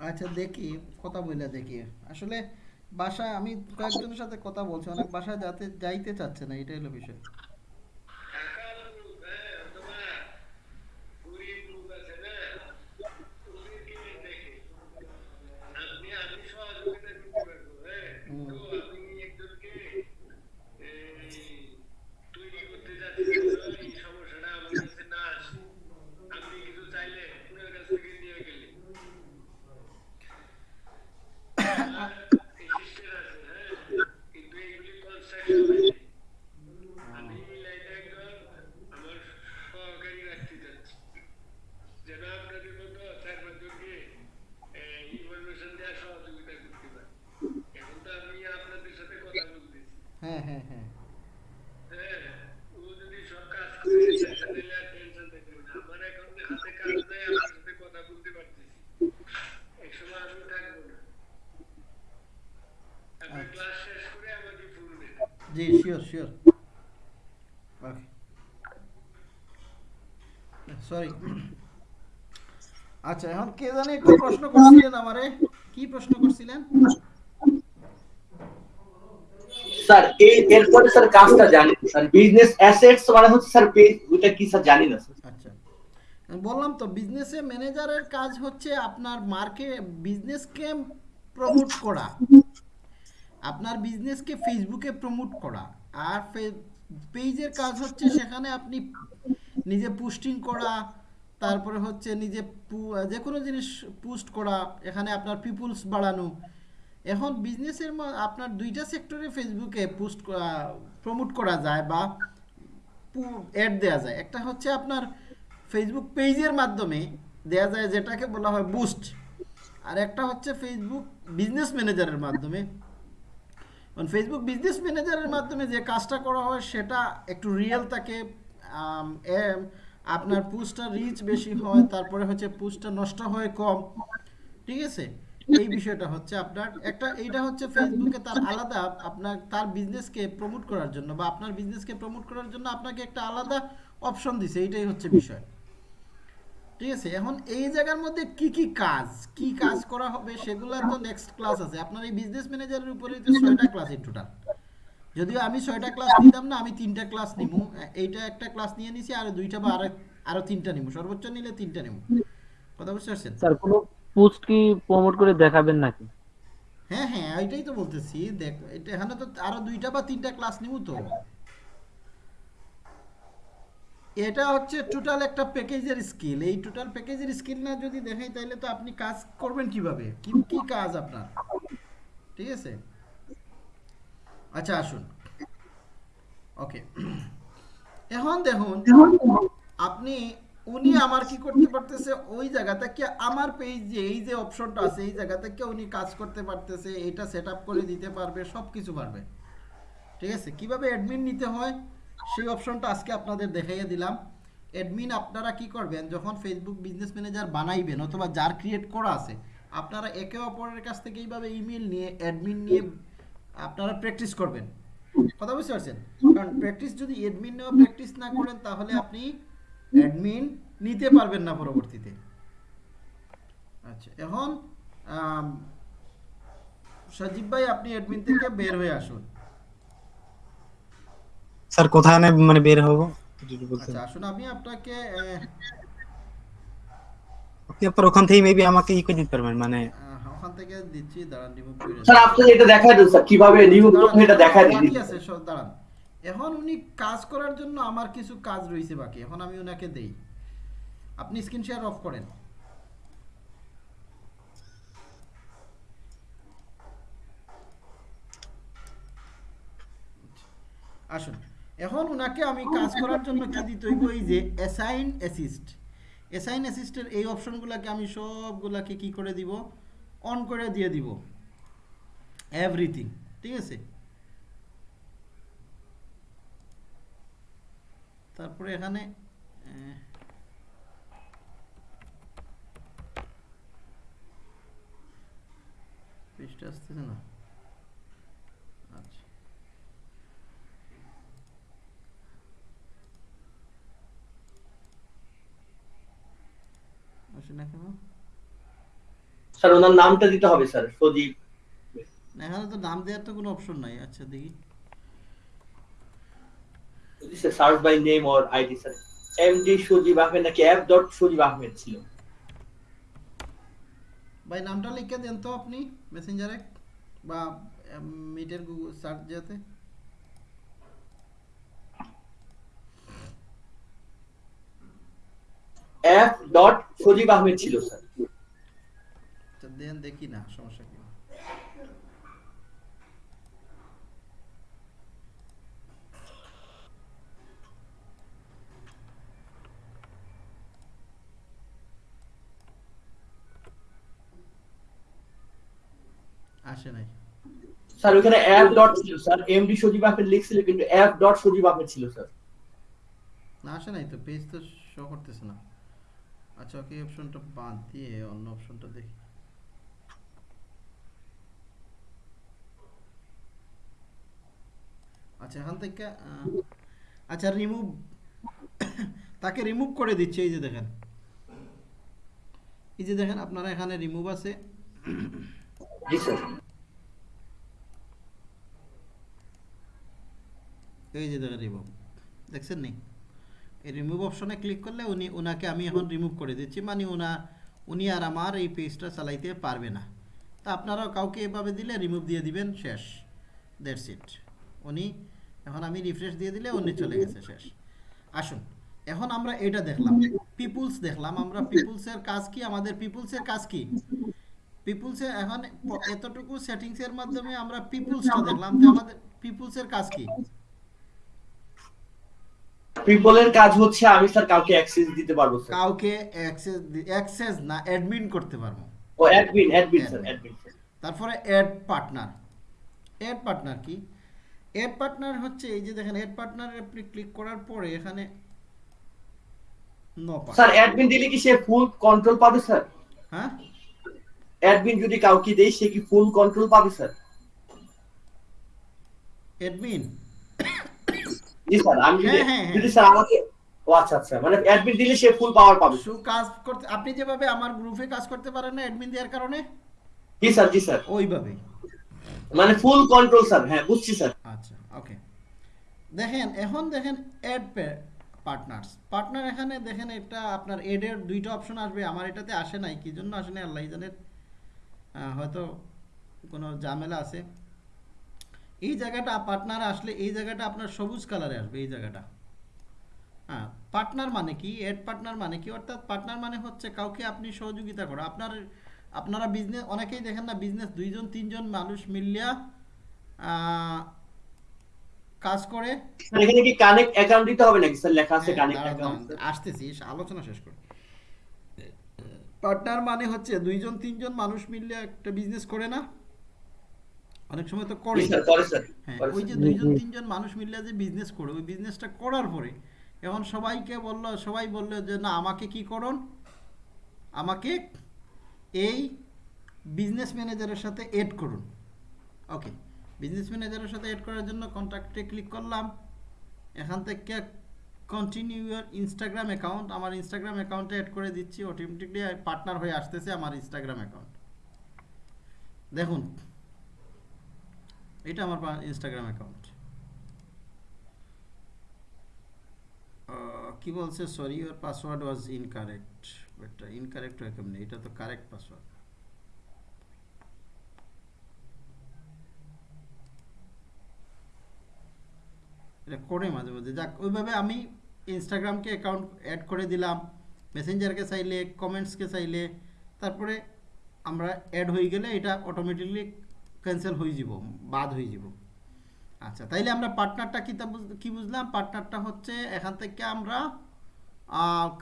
আচ্ছা দেখি, কথা বলে দেখি। আসলে বাসা, আমি কয়েকজনের সাথে কথা বলছি, অনেক বাসায় যাতে, যাইতে চাচ্ছে না, এটাই হলো বিষয়। জানে একটু প্রশ্ন করছিলেন আমারে। কি প্রশ্ন করছিলেন? স্যার এই এরপরে স্যার কাজটা জানি। স্যার বিজনেস অ্যাসেটস মানে হচ্ছে স্যার ওইটা কি স্যার জানি না স্যার? আচ্ছা। বললাম তো বিজনেসে ম্যানেজারের কাজ হচ্ছে আপনার মার্কে বিজনেসকে প্রমোট করা। আপনার বিজনেসকে ফেসবুকে প্রমোট করা। আর পেজের কাজ হচ্ছে সেখানে আপনি নিজে পোস্টিং করা তারপরে হচ্ছে নিজে যে কোনো জিনিস পোস্ট করা এখানে আপনার পিপুলস বাড়ানো। এখন বিজনেসের আপনার দুইটা সেক্টরে ফেসবুকে পোস্ট প্রমোট করা যায় বা অ্যাড দেওয়া যায়। একটা হচ্ছে আপনার ফেসবুক পেজের মাধ্যমে দেওয়া যায় যেটাকে বলা হয় বুস্ট। আর একটা হচ্ছে ফেসবুক বিজনেস ম্যানেজারের মাধ্যমে। কারণ ফেসবুক বিজনেস ম্যানেজারের মাধ্যমে যে কাজটা করা হয় সেটা একটু রিয়েল এম, আপনার পুস্টটা রিচ বেশি হয়, তারপরে হচ্ছে পুস্টটা নষ্ট হয় কম। ঠিক আছে? এই বিষয়টা হচ্ছে আপনার, একটা, এইটা হচ্ছে ফেসবুকে তার আলাদা আপনার, তার বিজনেসকে প্রমোট করার জন্য বা আপনার বিজনেসকে প্রমোট করার জন্য আপনাকে একটা আলাদা অপশন দিছে, এইটাই হচ্ছে বিষয়। ঠিক আছে? এখন এই জায়গার মধ্যে কি কি কাজ কি কাজ করা হবে সেগুলো তো নেক্সট ক্লাস আছে। আপনার এই বিজনেস ম্যানেজারের উপরে ছয়টা ক্লাস টোটাল যদিও আমি ছয়টা ক্লাস নিতাম না আমি তিনটা ক্লাস নিবো এইটা একটা ক্লাস নিয়ে নিছি আর দুইটা বা আরও আরও তিনটা নিবো সর্বোচ্চ নিলে তিনটা নিবো কথা বুঝতে পারছেন? স্যার কোনো পোস্ট কি প্রমোট করে দেখাবেন নাকি? হ্যাঁ হ্যাঁ ওইটাই তো বলতেছি। দেখ এটা এখানে তো আরও দুইটা বা তিনটা ক্লাস নিব তো। এটা হচ্ছে টোটাল একটা প্যাকেজের স্কিল এই টোটাল প্যাকেজের স্কিল না যদি দেখাই তাহলে তো আপনি কাজ করবেন কীভাবে? কি কি কাজ আপনার? ঠিক আছে? আচ্ছা আসুন। ওকে এখন দেখুন আপনি উনি আমার কি করতে পারতেছে? ওই জায়গা থেকে আমার পেজ যে এই যে অপশনটা আছে এই জায়গা থেকে উনি কাজ করতে পারতেছে? এটা সেট আপ করে দিতে পারবে সব কিছু পারবে। ঠিক আছে? কীভাবে অ্যাডমিন নিতে হয়? সেই অপশনটা আজকে আপনাদের দেখাইয়ে দিলাম। অ্যাডমিন আপনারা কি করবেন? যখন ফেসবুক বিজনেস ম্যানেজার বানাইবেন অথবা যার ক্রিয়েট করা আছে আপনারা একে অপরের কাছ থেকে এইভাবে ইমেল নিয়ে অ্যাডমিন নিয়ে আপনারা প্র্যাকটিস করবেন। কথা বুঝতে পারছেন? কারণ প্র্যাকটিস যদি অ্যাডমিন নেওয়া প্র্যাকটিস না করেন তাহলে আপনি অ্যাডমিন নিতে পারবেন না পরবর্তীতে। আচ্ছা এখন আম, সজীব ভাই আপনি অ্যাডমিন থেকে বের হয়ে আসুন। স্যার কোথায় না মানে বের হব? আচ্ছা আসুন আমি আপনাকে আপনি আপনার ওখান থেকে মেবি আমাকে ই করে দিতে পারবেন মানে ওখান থেকে দিচ্ছি দাঁড়ান রিমুভ করে স্যার আপনি এটা দেখাই দিন স্যার কীভাবে রিমুভ করতে এটা দেখাই দিন বাকি আছে সব দাঁড়ান। এখন উনি কাজ করার জন্য আমার কিছু কাজ রয়েছে বাকি এখন আমি ওনাকে দেই। আপনি স্ক্রিন শেয়ার অফ করেন। আসুন এখন উনাকে আমি কাজ করার জন্য কি দিতে হইব? এই যে অ্যাসাইন অ্যাসিস্ট অ্যাসাইন অ্যাসিস্টের এই অপশনগুলোকে আমি সবগুলাকে কি করে দিব? অন করে দিয়ে দিব। এভরিথিং ঠিক আছে? তারপরে এখানে আসতেছে না? আচ্ছা। আসে না কেন স্যার ওনার নামটা দিতে হবে স্যার সজীব। এখানে তো নাম দেওয়ার তো কোনো অপশন নাই। আচ্ছা দেখি। Sir search by name or ID sir MD Sajib Ahmed নাকি অ্যাপ ডট সজীব আহমেদ ছিল? ভাই নামটা লিখে দেন তো আপনি মেসেঞ্জারে বা মিটের গুগল সার্চ যেতে। অ্যাপ ডট সজীব আহমেদ ছিল স্যার দেন দেখি না সমস্যা কি? আসে নাই। স্যার ওখানে অ্যাপ ডট ছিল স্যার। এমডি সজীব আহমেদ লিখছিল কিন্তু অ্যাপ ডট সজীব আহমেদ ছিল স্যার। না আসে নাই তো পেজ তো শো করতেছে না। আচ্ছা ওকে অপশনটা বাদ দিয়ে অন্য অপশনটা দেখি। আচ্ছা এখান থেকে আচ্ছা রিমুভ তাকে রিমুভ করে দিচ্ছে এই যে দেখেন। এই যে দেখেন আপনারা এখানে রিমুভ আছে। জি স্যার। এই যে দেখেন রিমুভ দেখছেন নি? এই রিমুভ অপশনে ক্লিক করলে উনি ওনাকে আমি এখন রিমুভ করে দিচ্ছি। মানে ওনা উনি আর আমার এই পেজটা চালাইতে পারবে না। তা আপনারাও কাউকে এভাবে দিলে রিমুভ দিয়ে দিবেন শেষ। দ্যাটস ইট উনি এখন আমি রিফ্রেশ দিয়ে দিলে উনি চলে গেছে শেষ। আসুন এখন আমরা এটা দেখলাম। পিপুলস দেখলাম আমরা পিপুলসের কাজ কি? আমাদের পিপুলসের কাজ কি? পিপুলসের এখন এতটুকু সেটিংসের মাধ্যমে আমরা পিপুলসটা দেখলাম যে আমাদের পিপুলসের কাজ কি? পিপলের কাজ হচ্ছে আমি স্যার কাউকে অ্যাক্সেস দিতে পারব স্যার কাউকে অ্যাক্সেস অ্যাক্সেস না অ্যাডমিন করতে পারব। ও অ্যাডমিন অ্যাডমিন স্যার অ্যাডমিন তারপরে অ্যাড পার্টনার অ্যাড পার্টনার কি? অ্যাড পার্টনার হচ্ছে এই যে দেখেন অ্যাড পার্টনারে আপনি ক্লিক করার পরে এখানে নো স্যার অ্যাডমিন দিলে কি সে ফুল কন্ট্রোল পাবে স্যার হ্যাঁ? অ্যাডমিন যদি কাউকে দেই সে কি ফুল কন্ট্রোল পাবে স্যার অ্যাডমিন জি স্যার আমি যদি হ্যাঁ, হ্যাঁ, হ্যাঁ। স্যার আমাকে ও আচ্ছা আচ্ছা মানে অ্যাডমিন দিলে সে ফুল পাওয়ার পাবে। সু কাজ করতে আপনি যেভাবে আমার গ্রুপে কাজ করতে পারেন না অ্যাডমিন দেওয়ার কারণে? জি স্যার জি স্যার ওইভাবেই মানে ফুল কন্ট্রোল স্যার হ্যাঁ বুঝছি স্যার ওকে দেখেন এখন দেখেন অ্যাড পার্টনার্স পার্টনার এখানে দেখেন এটা আপনার এডের দুইটা অপশন আসবে। আমার এটাতে আসে নাই কি জন্য আসে নাই আল্লাহ আহ, হয়তো কোনো ঝামেলা আছে। এই জায়গাটা পার্টনার আসলে এই জায়গাটা আপনার সবুজ কালারে আসবে এই জায়গাটা। হ্যাঁ পার্টনার মানে কি? এড পার্টনার মানে কি? অর্থাৎ পার্টনার মানে হচ্ছে কাউকে আপনি সহযোগিতা করা। আপনার আপনারা বিজনেস অনেকেই দেখেন না বিজনেস দুইজন তিনজন মানুষ মিলিয়া কাজ করে। এখানে কি কানেক্ট অ্যাকাউন্ট দিতে হবে নাকি? স্যার লেখা আছে কানেক্ট অ্যাকাউন্ট আসতেছি আলোচনা শেষ করি। পার্টনার মানে হচ্ছে দুইজন তিনজন মানুষ মিললে একটা বিজনেস করে না। অনেক সময় তো করে। স্যার করে স্যার হ্যাঁ ওই যে দুইজন তিনজন মানুষ মিললে যে বিজনেস করে ওই বিজনেসটা করার পরে এখন সবাইকে বলল সবাই বলল যে না আমাকে কি করুন? আমাকে এই বিজনেস ম্যানেজারের সাথে এড করুন। ওকে বিজনেস ম্যানেজারের সাথে এড করার জন্য কন্ট্যাক্টে ক্লিক করলাম। এখান থেকে কন্টিনিউ ইয়ার ইনস্টাগ্রাম অ্যাকাউন্ট আমার ইনস্টাগ্রাম অ্যাকাউন্টে অ্যাড করে দিচ্ছি। অটোমেটিকলি পার্টনার হয়ে আসতেছে আমার ইনস্টাগ্রাম অ্যাকাউন্ট দেখুন, এটা আমার ইনস্টাগ্রাম অ্যাকাউন্ট কি বলছে? Sorry your password was incorrect এটা ইনকারেক্ট হয় কেমনি? এটা তো কারেক্ট পাসওয়ার্ড এটা করে মাঝে মাঝে যাক, ওইভাবে আমি ইনস্টাগ্রামকে অ্যাকাউন্ট অ্যাড করে দিলাম মেসেঞ্জারকে চাইলে কমেন্টসকে চাইলে, তারপরে আমরা অ্যাড হয়ে গেলে এটা অটোমেটিকলি ক্যান্সেল হয়ে যাব, বাদ হয়ে যাব। আচ্ছা তাইলে আমরা পার্টনারটা কি কি বুঝলাম? পার্টনারটা হচ্ছে এখান থেকে আমরা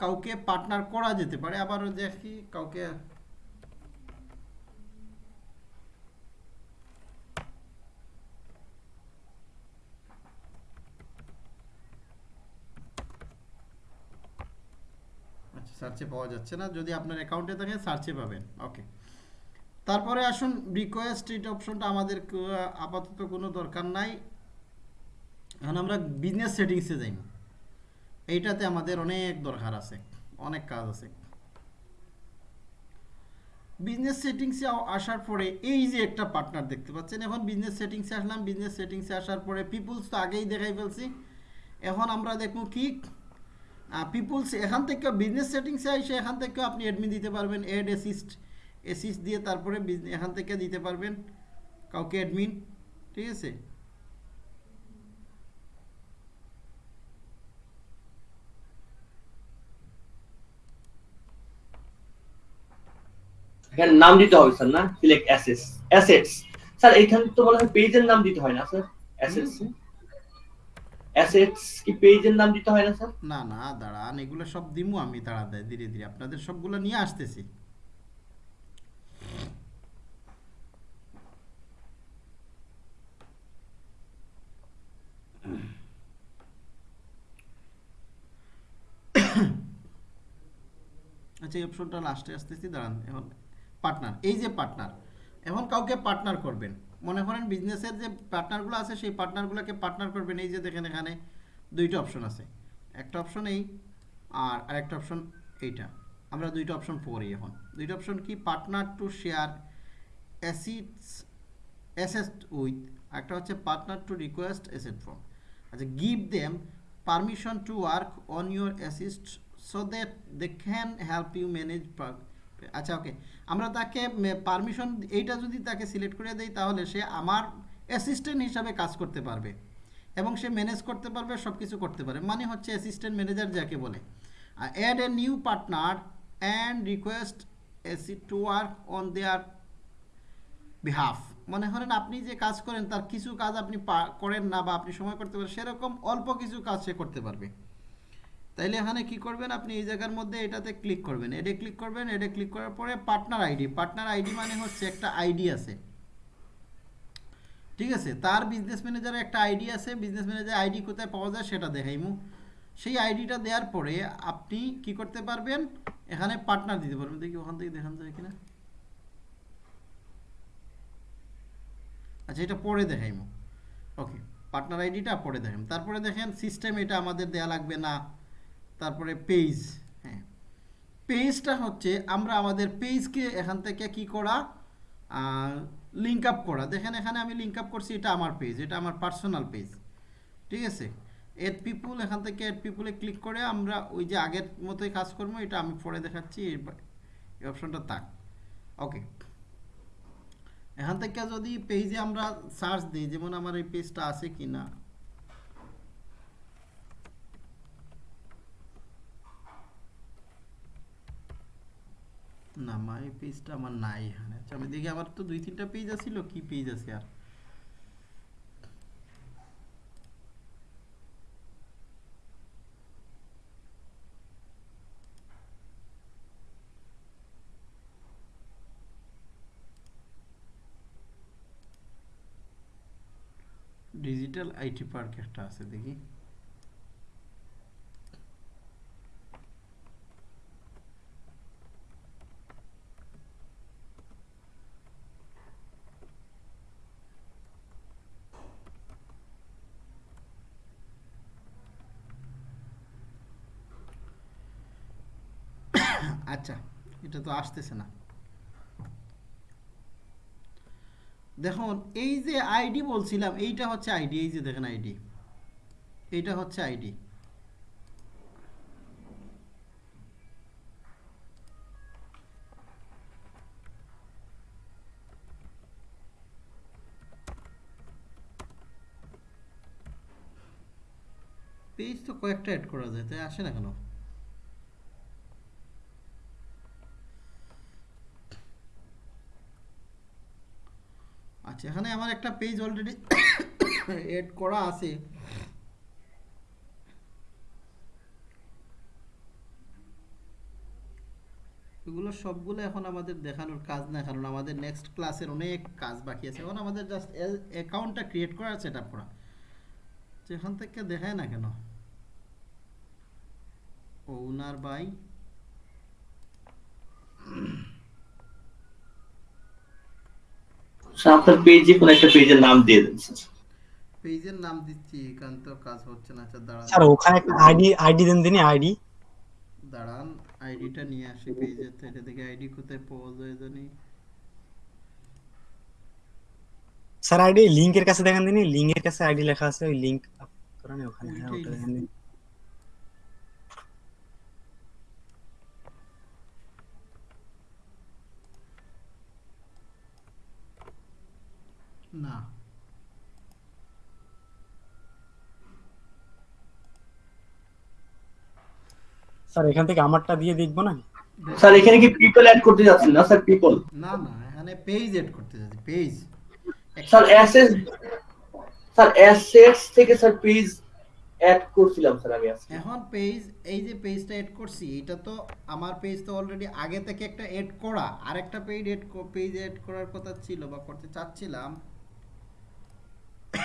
কাউকে পার্টনার করা যেতে পারে। আবার দেখি কাউকে আচ্ছা সার্চে পাওয়া যাচ্ছে না। যদি আপনার অ্যাকাউন্টে থাকে, সার্চে পাবেন। ওকে তারপরে আসুন রিকোয়েস্ট এই অপশনটা আমাদের আপাতত কোনো দরকার নাই। এখন আমরা বিজনেস সেটিংসে যাই। এইটাতে আমাদের অনেক দরকার আছে, অনেক কাজ আছে। বিজনেস সেটিংসে আসার পরে এই যে একটা পার্টনার দেখতে পাচ্ছেন, এখন বিজনেস সেটিংসে আসলাম। বিজনেস সেটিংসে আসার পরে পিপুলস তো আগেই দেখাই ফেলছি। এখন আমরা দেখব কি পিপুলস এখান থেকে বিজনেস সেটিংসে এসে এখান থেকে আপনি অ্যাডমিন দিতে পারবেন অ্যাড অ্যাসিস্ট অ্যাসিস্ট দিয়ে তারপরে এখান থেকে দিতে পারবেন কাউকে অ্যাডমিন ঠিক আছে? এখানে নাম দিতে হবে স্যার না? সিলেক্ট অ্যাসেটস অ্যাসেটস স্যার এখানে তো মনে হয় পেজের নাম দিতে হয় না স্যার? অ্যাসেটস অ্যাসেটস কি পেজের নাম দিতে হয় না স্যার না না, দাঁড়ান, এগুলো সব দিমু আমি ধীরে ধীরে, আপনাদের সবগুলো নিয়ে আসতেছি। আচ্ছা এই অপশনটা লাস্টে আসতেছি, দাঁড়ান, এখন পার্টনার এই যে পার্টনার এখন কাউকে পার্টনার করবেন মনে করেন বিজনেসের যে পার্টনারগুলো আছে, সেই পার্টনারগুলোকে পার্টনার করবেন। এই যে দেখেন এখানে দুইটা অপশন আছে। একটা অপশন এই আর আরেকটা অপশন এইটা। আমরা দুইটা অপশন পড়ি এখন। দুইটা অপশন কি? Partner to share assets asset with একটা হচ্ছে partner to request asset from আচ্ছা give them permission to work on your assets so that they can help you manage আচ্ছা ওকে। আমরা তাকে পারমিশন এইটা যদি তাকে সিলেক্ট করে দেই, তাহলে সে আমার অ্যাসিস্ট্যান্ট হিসাবে কাজ করতে পারবে। এবং সে ম্যানেজ করতে পারবে সব কিছু করতে পারে। মানে হচ্ছে অ্যাসিস্ট্যান্ট ম্যানেজার যাকে বলে। Add a new partner and request access to work on their behalf মনে করেন আপনি যে কাজ করেন, তার কিছু কাজ আপনি করেন না বা আপনি সময় করতে পারেন, সেরকম অল্প কিছু কাজ সে করতে পারবে। তাইলে এখানে কি করবেন আপনি এই জায়গার মধ্যে এটাতে ক্লিক করবেন। এডে ক্লিক করবেন, এডে ক্লিক করার পরে পার্টনার আইডি পার্টনার আইডি মানে হচ্ছে একটা আইডি আছে। ঠিক আছে? তার বিজনেস ম্যানেজারের একটা আইডি আছে বিজনেস ম্যানেজার আইডি কোথায় পাওয়া যায় সেটা দেখাইমু। সেই আইডিটা দেওয়ার পরে আপনি কি করতে পারবেন? এখানে পার্টনার দিতে পারবেন। দেখি ওখান থেকে দেখান যায় কিনা। আচ্ছা এটা পরে দেখাইমু। ওকে পার্টনার আইডিটা পরে দেখাম তারপরে দেখেন সিস্টেম এটা আমাদের দেয়া লাগবে না। তারপরে পেজ হ্যাঁ। পেজটা হচ্ছে আমরা আমাদের পেজকে এখান থেকে কি করা? লিঙ্ক আপ করা। দেখেন এখানে আমি লিঙ্ক আপ করছি, এটা আমার পেজ এটা আমার পার্সোনাল পেজ ঠিক আছে? এড পিপুল এখান থেকে এড পিপুলে ক্লিক করে আমরা ওই যে আগের মতোই কাজ করব, এটা আমি পরে দেখাচ্ছি, এই অপশনটা তাক ওকে এখান থেকে যদি পেজে আমরা সার্চ দিই, যেমন আমার এই পেজটা আছে কি না না মাই পেজটা আমার নাই এখানে। আচ্ছা আমি দেখি, আমার তো দুই, তিনটা পেজ আছিল, কি পেজ আছে আর? ডিজিটাল আইটি পার্ক একটা আছে, দেখি আচ্ছা এটা তো আসতেছে না। দেখুন, এই যে আইডি বলছিলাম, এইটা হচ্ছে আইডি, এই যে দেখেন আইডি। এইটা হচ্ছে আইডি। পেজ তো কয়েকটা অ্যাড করা যায়, তাই আসে না কেন? আচ্ছা এখানে আমার একটা পেজ অলরেডি এড করা আছে। এগুলো সবগুলো এখন আমাদের দেখানোর কাজ না কারণ আমাদের নেক্সট ক্লাসের অনেক কাজ বাকি আছে। এখন আমাদের জাস্ট অ্যাকাউন্টটা ক্রিয়েট করা সেট আপ করা। যেখান থেকে দেখায় না কেন? ওনার বাই স্যার আপনার পেজে কোন একটা পেজের নাম দিয়ে দেন স্যার পেজের নাম দিচ্ছি এখান তো কাজ হচ্ছে না আচ্ছা দাঁড়ান। স্যার ওখানে একটা আইডি আইডি দেন দিনই আইডি দাঁড়ান আইডিটা নিয়ে আসি এটা থেকে আইডি কোথায় পাওয়া যায় জানি। স্যার আইডি লিংকের কাছে দেখেন দিনই লিংকের কাছে আইডি লেখা আছে ওই লিংক করেন ওখানে হ্যাঁ ওটা দেখেন না। স্যার এখান থেকে আমারটা দিয়ে দেখব না? স্যার এখানে কি পিপল অ্যাড করতে যাচ্ছেন না স্যার পিপল না না এখানে পেজ এড করতে যাচ্ছি পেজ স্যার অ্যাসেস স্যার অ্যাসেটস থেকে স্যার পেজ অ্যাড করছিলাম স্যার আমি আজকে। এখন পেজ এই যে পেজটা এড করছি এটা তো আমার পেজ তো অলরেডি আগে থেকে একটা এড করা। আর একটা পেজ এড পেজ এড করার কথা ছিল বা করতে চাচ্ছিলাম (coughs)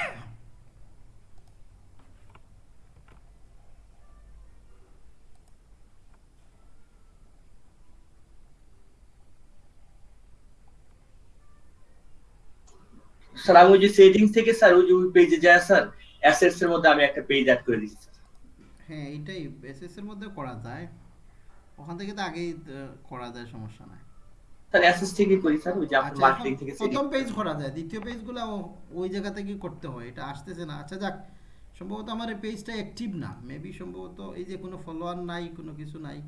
স্যার ওই যে সেটিংস থেকে স্যার, ওই যে পেজে যায়, স্যার অ্যাসেটস এর মধ্যে আমি একটা পেজ অ্যাড করে দিচ্ছি হ্যাঁ এইটাই এসএস এর মধ্যে করা যায়। ওখান থেকে তো আগেই করা যায়, সমস্যা নাই। স্যার অ্যাসেস থেকে করি স্যার ওই যে আপনার আচ্ছা, মার্কেটিং থেকে প্রথম পেজ করা। যায় দ্বিতীয় পেজগুলো ওই জায়গা থেকে করতে হয় এটা আসতেছে না। আচ্ছা যাক সম্ভবত আমার এই পেজটা অ্যাক্টিভ না মেবি সম্ভবত এই যে কোনো ফলোয়ার নাই কোনো কিছু নাই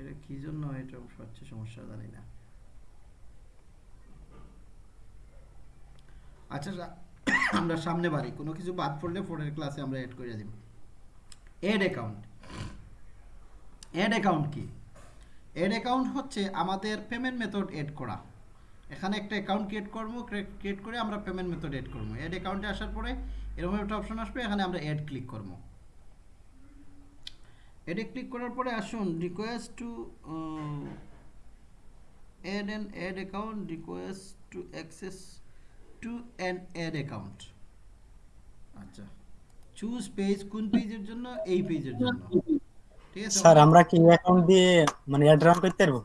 এটা কি জন্য এটা হচ্ছে সমস্যা জানি না। আচ্ছা আমরা সামনে বাড়ি কোনো কিছু বাদ পড়লে পরের ক্লাসে আমরা অ্যাড করে দিব। এড অ্যাকাউন্ট অ্যাড অ্যাকাউন্ট কি? এড অ্যাকাউন্ট হচ্ছে আমাদের পেমেন্ট মেথড এড করা। এখানে একটা অ্যাকাউন্ট ক্রিয়েট করব ক্রিয়েট করে আমরা পেমেন্ট মেথড এড করব। এড অ্যাকাউন্টে আসার পরে এরকম একটা অপশন আসবে, এখানে আমরা অ্যাড ক্লিক করব। এডে ক্লিক করার পরে আসুন request to add an ad account request to access to an ad account আচ্ছা চুজ পেজ কোন পেজের জন্য? এই পেজের জন্য। ঠিক আছে? স্যার আমরা কি অ্যাকাউন্ট দিয়ে মানে অ্যাড রান করতে পারব?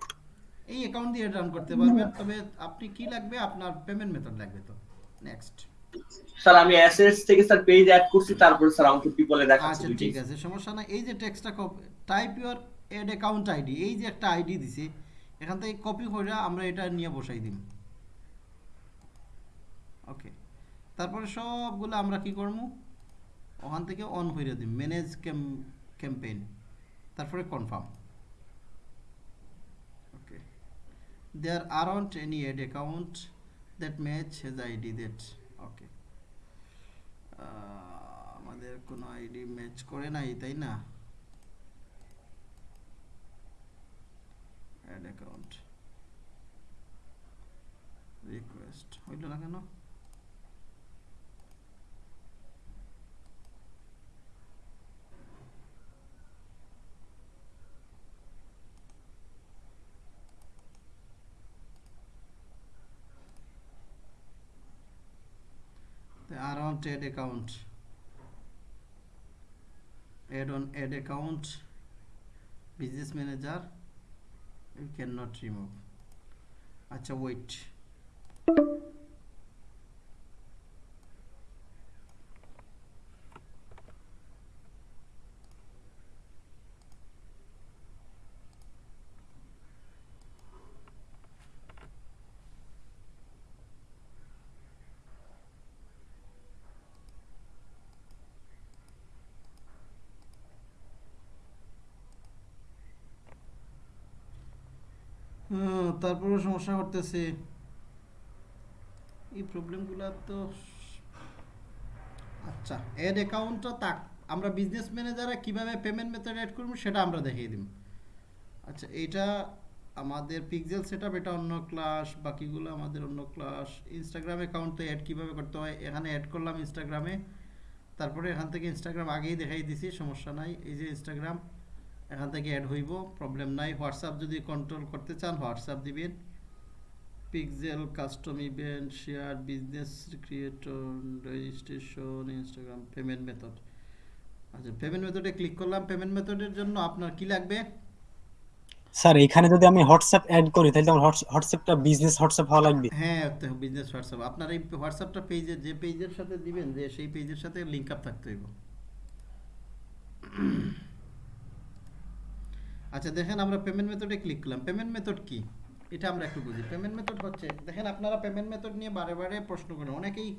এই অ্যাকাউন্ট দিয়ে রান করতে পারবেন তবে আপনি কি লাগবে? আপনার পেমেন্ট মেথড লাগবে তো। নেক্সট স্যার আমি অ্যাসেটস থেকে স্যার পেজ অ্যাড করছি তারপরে স্যার আমাকে পিপলে দেখাচ্ছে আচ্ছা ঠিক আছে সমস্যা নাই। এই যে টেক্সটটা type your ad account ID এই যে একটা আইডি দিছে এখান থেকে কপি করে আমরা এটা নিয়ে বসাই দিম। ওকে তারপরে সবগুলো আমরা কি করব? ওখান থেকে অন করে দিম ম্যানেজ ক্যাম্পেইন তারপরে confirm okay there aren't any ad account that match has ID that okay আমাদের কোনো আইডি ম্যাচ করে নাই, তাই না? অ্যাড অ্যাকাউন্ট রিকোয়েস্ট হইল না কেন? The around add account add on add account business manager you cannot remove আচ্ছা wait হুম, তারপরেও সমস্যা করতেছে। এই প্রবলেমগুলো তো আচ্ছা অ্যাড অ্যাকাউন্টটা তাক আমরা বিজনেস ম্যানেজারে কীভাবে পেমেন্ট মেথড অ্যাড করব সেটা আমরা দেখিয়ে দিব। আচ্ছা এইটা আমাদের পিক্সেল সেটআপ এটা অন্য ক্লাস বাকিগুলো আমাদের অন্য ক্লাস ইনস্টাগ্রাম অ্যাকাউন্টে অ্যাড কীভাবে করতে হয়? এখানে অ্যাড করলাম ইনস্টাগ্রামে তারপরে এখান থেকে ইনস্টাগ্রাম আগেই দেখাই দিছি, সমস্যা নাই। এই যে ইনস্টাগ্রাম এখান থেকে অ্যাড হইব প্রবলেম নাই। হোয়াটসঅ্যাপ যদি কন্ট্রোল করতে চান হোয়াটসঅ্যাপ দিবেন। Pixel custom event share business creator registration Instagram payment method আচ্ছা পেমেন্ট মেথডে ক্লিক করলাম। পেমেন্ট মেথডের জন্য আপনার কি লাগবে? স্যার এখানে যদি আমি হোয়াটসঅ্যাপ অ্যাড করি তাহলে আমার হোয়াটসঅ্যাপটা বিজনেস হোয়াটসঅ্যাপ হওয়া লাগবে। হ্যাঁ বিজনেস হোয়াটসঅ্যাপ আপনার এই হোয়াটসঅ্যাপটা পেজে যে পেজের সাথে দিবেন যে সেই পেজের সাথে লিঙ্ক আপ থাকতে হইব। আচ্ছা দেখেন আমরা পেমেন্ট মেথডে ক্লিক করলাম। পেমেন্ট মেথড কি? এটা আমরা একটু বুঝি। পেমেন্ট মেথড হচ্ছে, দেখেন আপনারা পেমেন্ট মেথড নিয়ে বারে বারে প্রশ্ন করেন। অনেকেই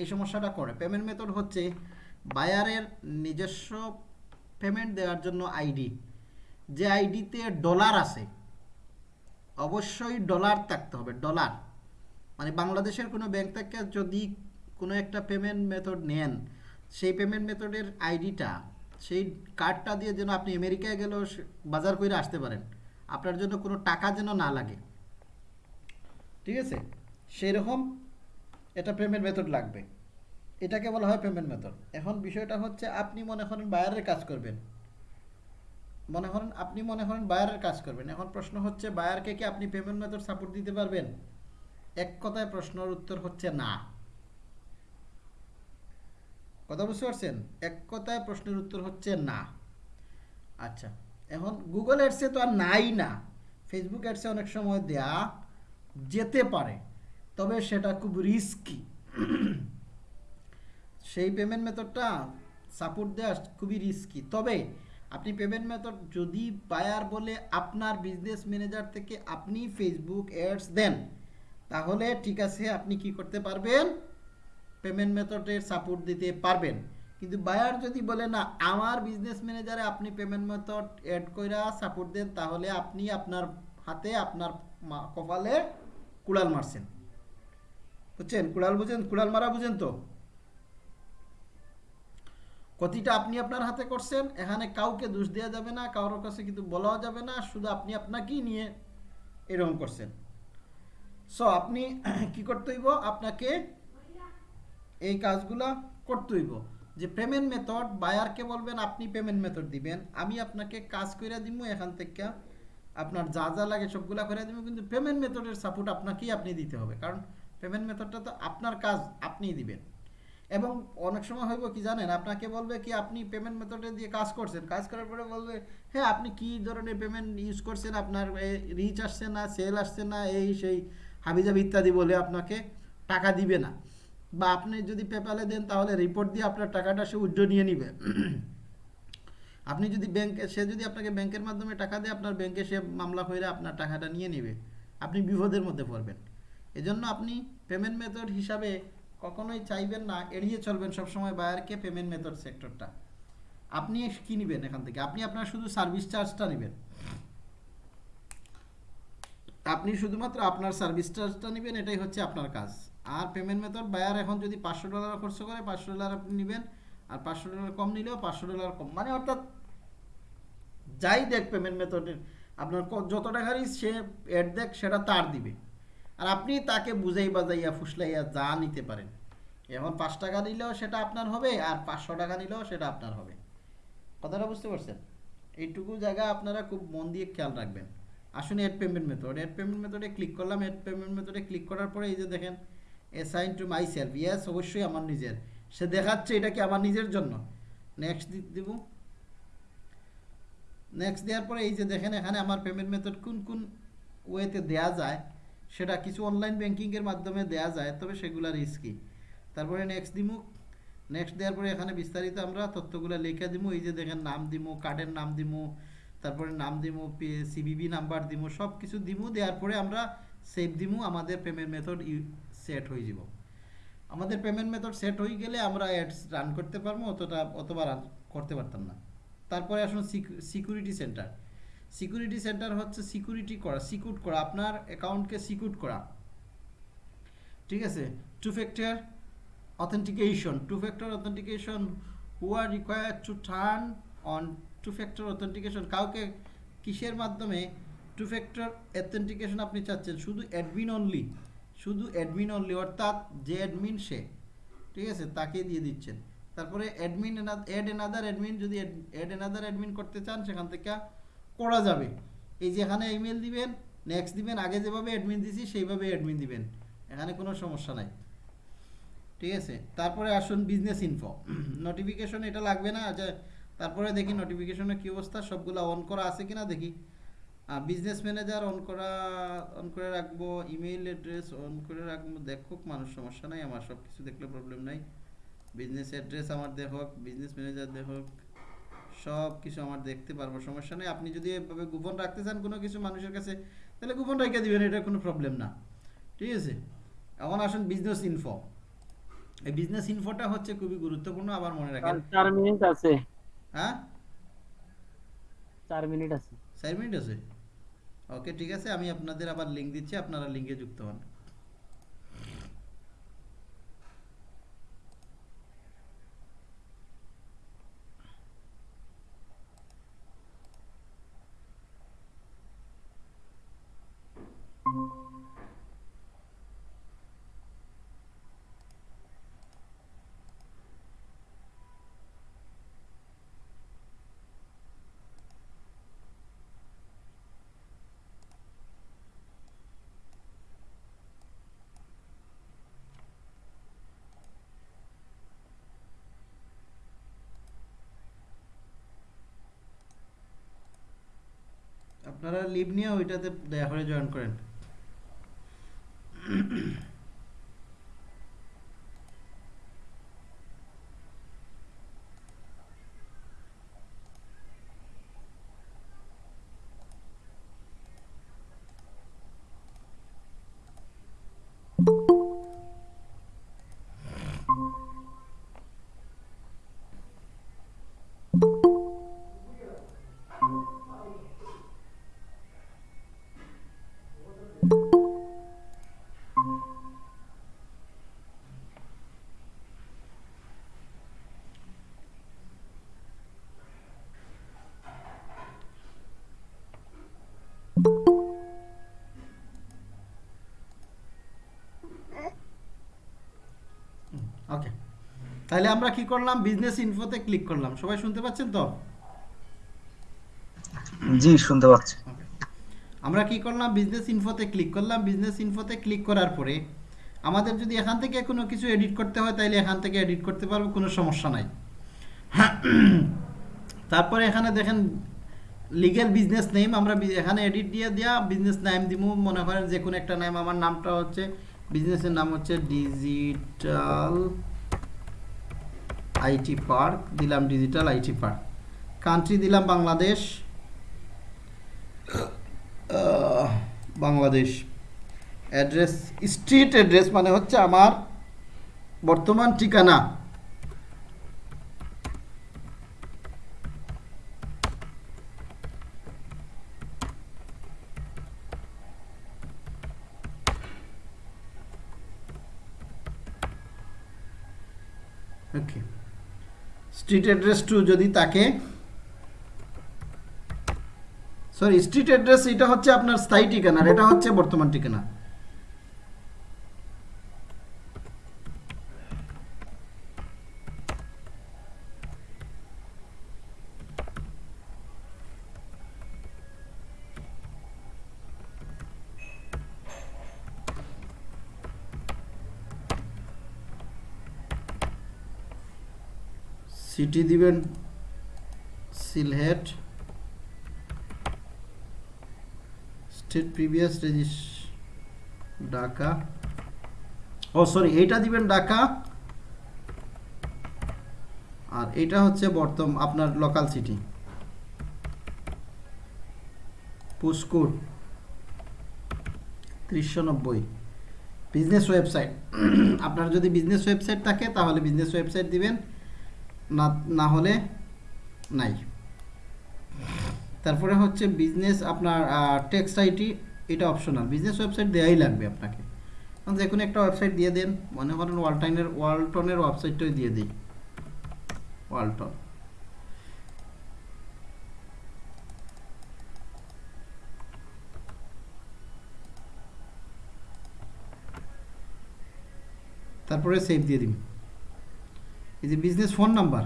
এই সমস্যাটা করে। পেমেন্ট মেথড হচ্ছে বায়ারের নিজস্ব পেমেন্ট দেওয়ার জন্য আইডি যে আইডিতে ডলার আছে, অবশ্যই ডলার থাকতে হবে ডলার মানে বাংলাদেশের কোনো ব্যাংক থেকে যদি কোনো একটা পেমেন্ট মেথড নেন, সেই পেমেন্ট মেথডের আইডিটা সেই কার্ডটা দিয়ে যেন আপনি আমেরিকায় গেলেও বাজার করে আসতে পারেন। আপনার জন্য কোনো টাকা যেন না লাগে। ঠিক আছে? সেই রকম এটা পেমেন্ট মেথড লাগবে। এটাকে বলা হয় পেমেন্ট মেথড এখন বিষয়টা হচ্ছে আপনি মনে করেন বায়ারের কাজ করবেন। মনে করেন আপনি মনে করেন বায়ারের কাজ করবেন। এখন প্রশ্ন হচ্ছে বায়ারকে কি আপনি পেমেন্ট মেথড সাপোর্ট দিতে পারবেন? এক কথায় প্রশ্নের উত্তর হচ্ছে না। কথা বুঝতে পারছেন? এক কথায় প্রশ্নের উত্তর হচ্ছে না। আচ্ছা এখন গুগল অ্যাডসে তো আর নাই না। ফেসবুক অ্যাডসে অনেক সময় দেয়া যেতে পারে, তবে সেটা খুব রিস্কি সেই পেমেন্ট মেথডটা সাপোর্ট দেওয়া খুবই রিস্কি তবে আপনি পেমেন্ট মেথড যদি বায়ার বলে আপনার বিজনেস ম্যানেজার থেকে আপনি ফেসবুক অ্যাডস দেন, তাহলে ঠিক আছে, আপনি কি করতে পারবেন? পেমেন্ট মেথডের সাপোর্ট দিতে পারবেন। কিন্তু বায়ার যদি বলে, না, আমার বিজনেস ম্যানেজারে আপনি পেমেন্ট মেথড অ্যাড কইরা সাপোর্ট দেন, তাহলে আপনি আপনার হাতে আপনার কপালে কুড়াল মারছেন। বুঝছেন? কুড়াল বুঝেন, কুড়াল মারা বুঝেন তো? ক্ষতিটা আপনি আপনার হাতে করছেন, এখানে কাউকে দোষ দেওয়া যাবে না, কারোর কাছে কিন্তু বলাও যাবে না, শুধু আপনি আপনাকেই নিয়ে এরকম করছেন। সো আপনি (clears throat) কি করতে হইব? আপনাকে এই কাজগুলা করতে হইব। যে পেমেন্ট মেথড বায়ারকে বলবেন, আপনি পেমেন্ট মেথড দিবেন। আমি আপনাকে কাজ করে দিব এখান থেকে আপনার যা যা লাগে সবগুলা করে দিব কিন্তু পেমেন্ট মেথডের সাপোর্ট আপনাকেই আপনি দিতে হবে। কারণ পেমেন্ট মেথডটা তো আপনার কাজ, আপনিই দিবেন। এবং অনেক সময় হইব কি জানেন, আপনাকে বলবে কি, আপনি পেমেন্ট মেথডে দিয়ে কাজ করছেন। কাজ করার পরে বলবে হ্যাঁ আপনি কি ধরনের পেমেন্ট ইউজ করছেন? আপনার রিচ আসছে না সেল আসছে না, এই সেই হাবিজাবি ইত্যাদি বলে আপনাকে টাকা দিবে না। বা আপনি যদি পেপ্যালে দেন, তাহলে রিপোর্ট দিয়ে আপনার টাকাটা সে উইথড্র নিয়ে নিবে। আপনি যদি ব্যাংকে সে যদি আপনাকে ব্যাংকের মাধ্যমে টাকা দেয়, আপনার ব্যাংকে সে মামলা করে আপনার টাকাটা নিয়ে নেবে। আপনি বিপদের মধ্যে পড়বেন। এজন্য আপনি পেমেন্ট মেথড হিসাবে কখনোই চাইবেন না, এড়িয়ে চলবেন সবসময় বায়ারকে পেমেন্ট মেথড সেক্টরটা আপনি কি নেবেন এখান থেকে? আপনি আপনার শুধু সার্ভিস চার্জটা নেবেন। আপনি শুধুমাত্র আপনার সার্ভিস চার্জটা নেবেন, এটাই হচ্ছে আপনার কাজ। আর পেমেন্ট মেথড বায়ার এখন যদি পাঁচশো ডলার খরচ করে, পাঁচশো ডলার আপনি নেবেন। আর পাঁচশো ডলার কম নিলেও পাঁচশো ডলার কম। মানে অর্থাৎ যাই দেখ পেমেন্ট মেথডের আপনার যত টাকারই সে অ্যাড দেখ, সেটা তার দিবে। আর আপনি তাকে বুঝাই বাজাইয়া, ফুসলাইয়া যা নিতে পারেন। এখন পাঁচ টাকা নিলেও সেটা আপনার হবে, আর পাঁচশো টাকা নিলেও সেটা আপনার হবে। কথাটা বুঝতে পারছেন? এইটুকু জায়গা আপনারা খুব মন দিয়ে খেয়াল রাখবেন। আসুন add payment method add payment মেথডে ক্লিক করলাম। এড পেমেন্ট মেথডে ক্লিক করার পরে এই যে দেখেন assign to myself yes অবশ্যই আমার নিজের। সে দেখাচ্ছে এটা কি আমার নিজের জন্য? নেক্সট দিব। নেক্সট দেওয়ার পরে এই যে দেখেন, এখানে আমার পেমেন্ট মেথড কোন কোন ওয়েতে দেয়া যায়, সেটা কিছু অনলাইন ব্যাংকিংয়ের মাধ্যমে দেয়া যায়, তবে সেগুলো রিস্কি তারপরে নেক্সট দিমু। নেক্সট দেওয়ার পরে এখানে বিস্তারিত আমরা তথ্যগুলো লিখে দিমু। এই যে দেখেন, নাম দিমু কার্ডের নাম দিমু, তারপরে নাম দিমু সিবিবি নাম্বার দিমু সব কিছু দিমু দেওয়ার পরে আমরা সেভ দিমু আমাদের পেমেন্ট মেথড সেট হয়ে যাব। আমাদের পেমেন্ট মেথড সেট হয়ে গেলে আমরা অ্যাডস রান করতে পারব, অতটা অতবার রান করতে পারতাম না। তারপরে আসুন সিকিউরিটি সেন্টার সিকিউরিটি সেন্টার হচ্ছে সিকিউরিটি করা সিকিউর করা, আপনার অ্যাকাউন্টকে সিকিউর করা। ঠিক আছে? Two factor authentication two factor authentication who are required to turn on two factor authentication? কাউকে কিসের মাধ্যমে টু ফ্যাক্টর অথেন্টিকেশন আপনি চাচ্ছেন? শুধু অ্যাডমিন অনলি শুধু অ্যাডমিন অনলি অর্থাৎ যে অ্যাডমিন সে, ঠিক আছে? তাকে দিয়ে দিচ্ছেন। তারপরে অ্যাডমিন অ্যাড এনাদার অ্যাডমিন যদি অ্যাড এনাদার অ্যাডমিন করতে চান, সেখান থেকে করা যাবে। এই যে এখানে ইমেল দিবেন নেক্সট দিবেন, আগে যেভাবে অ্যাডমিন দিছি, সেইভাবে অ্যাডমিন দিবেন। এখানে কোনো সমস্যা নাই। ঠিক আছে? তারপরে আসুন বিজনেস ইনফো নোটিফিকেশন এটা লাগবে না আচ্ছা তারপরে দেখি নোটিফিকেশনের কী অবস্থা, সবগুলো অন করা আছে কিনা, দেখি। বিজনেস ম্যানেজার অন করা অন করে রাখব ইমেইল অ্যাড্রেস অন করে রাখব। দেখুক মানুষ সমস্যা নাই আমার সব কিছু দেখলে প্রবলেম নাই। বিজনেস অ্যাড্রেস আমার দেখুক বিজনেস ম্যানেজার দেখুক সব কিছু আমার দেখতে পারব সমস্যা নেই। আপনি যদি এভাবে গোপন রাখতে চান কোনো কিছু মানুষের কাছে তাহলে গোপন রেখে দিবেন এটা কোনো প্রবলেম না। ঠিক আছে? এখন আসুন বিজনেস ইনফো এই বিজনেস ইনফোটা হচ্ছে খুবই গুরুত্বপূর্ণ আবার মনে রাখেন। চার- চার মিনিট আছে। হ্যাঁ? চার মিনিট আছে। চার মিনিট আছে? ওকে ঠিক আছে আমি আপনাদের আবার লিঙ্ক দিচ্ছি আপনারা লিঙ্কে যুক্ত হন। আপনারা লিভ নিয়ে ওইটাতে দয়া করে জয়েন করেন। তাহলে আমরা কি করলাম? বিজনেস ইনফোতে ক্লিক করলাম। সবাই শুনতে পাচ্ছেন তো? জি শুনতে পাচ্ছি। আমরা কি করলাম? বিজনেস ইনফোতে ক্লিক করলাম। বিজনেস ইনফোতে ক্লিক করার পরে আমাদের যদি এখান থেকে কোনো কিছু এডিট করতে হয় তাহলে এখান থেকে এডিট করতে পারব কোনো সমস্যা নাই। তারপরে এখানে দেখেন লিগেল বিজনেস নেম আমরা এখানে এডিট দিয়ে দেওয়া বিজনেস নেম দিব মনে করেন যে কোনো একটা নাম আমার নামটা হচ্ছে বিজনেসের নাম হচ্ছে ডিজিটাল আইটি পার্ক, দিলাম ডিজিটাল আইটি পার্ক। কান্ট্রি দিলাম Bangladesh. Bangladesh. Address street address মানে হচ্ছে আমার বর্তমান ঠিকানা ওকে স্ট্রিট অ্যাড্রেস টু যদি তাকে সরি স্ট্রিট অ্যাড্রেস এটা হচ্ছে আপনার স্থায়ী ঠিকানা আর এটা হচ্ছে বর্তমান ঠিকানা। সিটি দিবেন, সিলহেট, স্টেট প্রিভিয়াস রেজিস, ঢাকা। ও, সরি, এইটা দিবেন ঢাকা। আর এটা হচ্ছে বর্তম, আপনার লোকাল সিটি পুস্কুর ত্রিশশো নব্বই। বিজনেস ওয়েবসাইট (clears throat) আপনার যদি বিজনেস ওয়েবসাইট থাকে, তাহলে বিজনেস ওয়েবসাইট দিবেন। না না হলে নাই। তারপরে হচ্ছে বিজনেস আপনার টেক্সট আইটি এটা অপশনাল বিজনেস ওয়েবসাইট দেওয়াই লাগবে আপনাকে। যে কোনো একটা ওয়েবসাইট দিয়ে দেন। মনে করেন ওয়ালটাইনের ওয়ালটনের ওয়েবসাইটটাই দিয়ে দিই। ওয়ালটন। তারপরে সেভ দিয়ে দিন। এই যে বিজনেস ফোন নাম্বার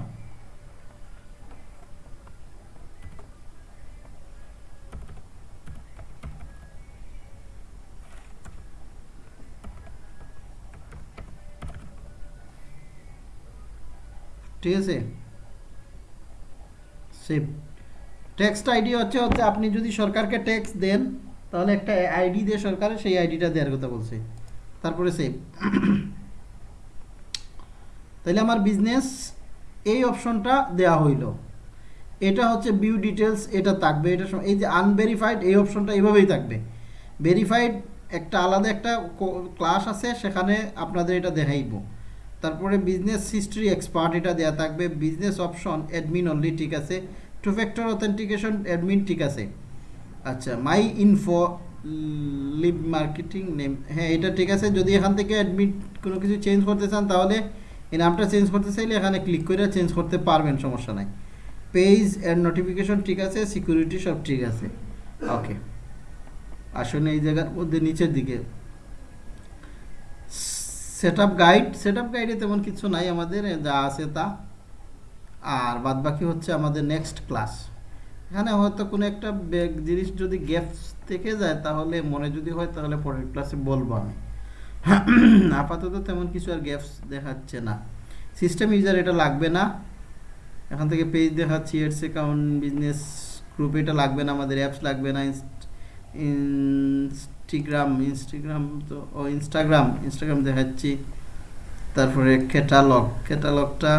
ঠিক আছে? সেভ ট্যাক্সটা আইডি হচ্ছে হচ্ছে আপনি যদি সরকারকে ট্যাক্স দেন, তাহলে একটা আইডি দিয়ে সরকারের সেই আইডিটা দেওয়ার কথা বলছে। তারপরে সেভ তাহলে আমার বিজনেস এই অপশনটা দেওয়া হইল। এটা হচ্ছে ভিউ ডিটেলস এটা থাকবে। এটা এই যে আনভেরিফাইড এই অপশনটা এইভাবেই থাকবে। ভেরিফাইড একটা আলাদা একটা ক্লাস আছে, সেখানে আপনাদের এটা দেখাইব। তারপরে বিজনেস হিস্ট্রি এক্সপার্ট এটা দেওয়া থাকবে। বিজনেস অপশন অ্যাডমিন অনলি ঠিক আছে। টু ফ্যাক্টর অথেন্টিকেশন অ্যাডমিন ঠিক আছে। আচ্ছা my info live marketing name হ্যাঁ এটা ঠিক আছে। যদি এখান থেকে অ্যাডমিট কোনো কিছু চেঞ্জ করতে চান, তাহলে এই নামটা চেঞ্জ করতে চাইলে এখানে ক্লিক করে চেঞ্জ করতে পারবেন, সমস্যা নাই। পেজ অ্যান্ড নোটিফিকেশন ঠিক আছে সিকিউরিটি সব ঠিক আছে। ওকে আসলে এই জায়গার মধ্যে নিচের দিকে। Set up guide set up গাইডে তেমন কিছু নাই আমাদের যা আছে তা। আর বাদ বাকি হচ্ছে আমাদের নেক্সট ক্লাস এখানে হয়তো কোনো একটা জিনিস যদি গ্যাপস থেকে যায়, তাহলে মনে যদি হয়, তাহলে পরের ক্লাসে বলব আমি। আপাতত তেমন কিছু আর গ্যাপস দেখাচ্ছে না। সিস্টেম ইউজার এটা লাগবে না। এখান থেকে পেজ দেখাচ্ছি এডস অ্যাকাউন্ট বিজনেস গ্রুপ এটা লাগবে না, আমাদের অ্যাপস লাগবে না। ইনস্টাগ্রাম ইনস্টাগ্রাম তো, ও ইনস্টাগ্রাম ইনস্টাগ্রাম দেখাচ্ছি। তারপরে ক্যাটালগ ক্যাটালগটা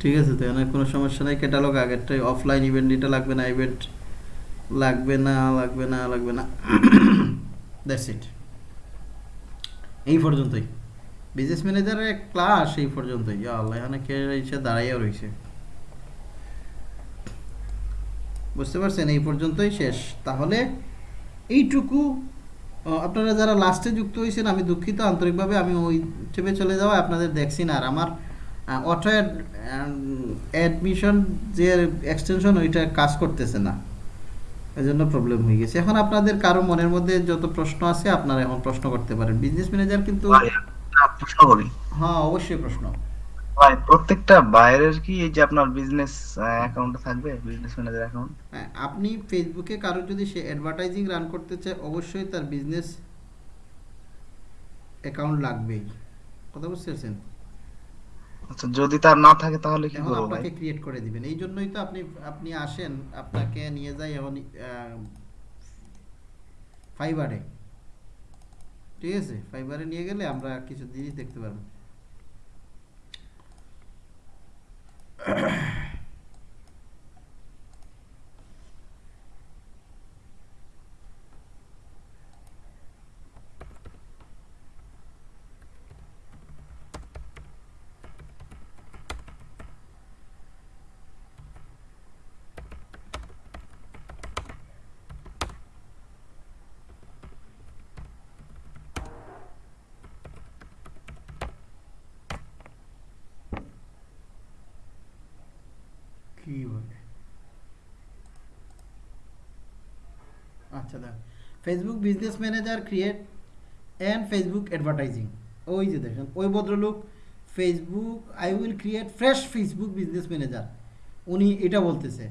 ঠিক আছে তো এখানে কোনো সমস্যা নেই ক্যাটালগ আগেরটাই। অফলাইন ইভেন্ট এটা লাগবে না ইভেন্ট লাগবে না লাগবে না লাগবে না। দ্যাটস ইট এই পর্যন্তই। বিজনেস ম্যানেজারের ক্লাস এই পর্যন্তই। আল্লাহ, এখানে কে এসে দাঁড়াইয়া রয়েছে বুঝতে পারছেন? এই পর্যন্তই শেষ। তাহলে এইটুকু আপনারা যারা লাস্টে যুক্ত হয়েছেন, আমি দুঃখিত। আন্তরিকভাবে আমি ওই চেপে চলে যাওয়া আপনাদের দেখছি না। আর আমার অটো অ্যাডমিশন যে এক্সটেনশন ওইটা কাজ করতেছে না। এই জন্য প্রবলেম হয়ে গেছে। এখন আপনাদের কারও মনের মধ্যে যত প্রশ্ন আছে আপনারা এখন প্রশ্ন করতে পারেন। বিজনেস ম্যানেজার কিন্তু প্রশ্ন করি। হ্যাঁ অবশ্যই প্রশ্ন। ভাই প্রত্যেকটা বাইরের কি এই যে আপনার বিজনেস অ্যাকাউন্ট থাকবে? বিজনেস ম্যানেজার অ্যাকাউন্ট আপনি ফেসবুকে কারও যদি সে অ্যাডভার্টাইজিং রান করতে চায় অবশ্যই তার বিজনেস অ্যাকাউন্ট লাগবেই। কথা বুঝতে পারছেন? আচ্ছা যদি তার না থাকে তাহলে কি করব ভাই? আপনাকে ক্রিয়েট করে দিবেন। এই জন্যই তো আপনি আপনি আসেন আপনাকে নিয়ে যাই এখন ফাইবারে ঠিক আছে? ফাইবারে নিয়ে গেলে আমরা কিছু জিনিস দেখতে পারব। Facebook business manager create and Facebook advertising ওই যে দেখেন, ওই ভদ্রলোক Facebook I will create fresh Facebook business manager উনি এটা বলতেছে।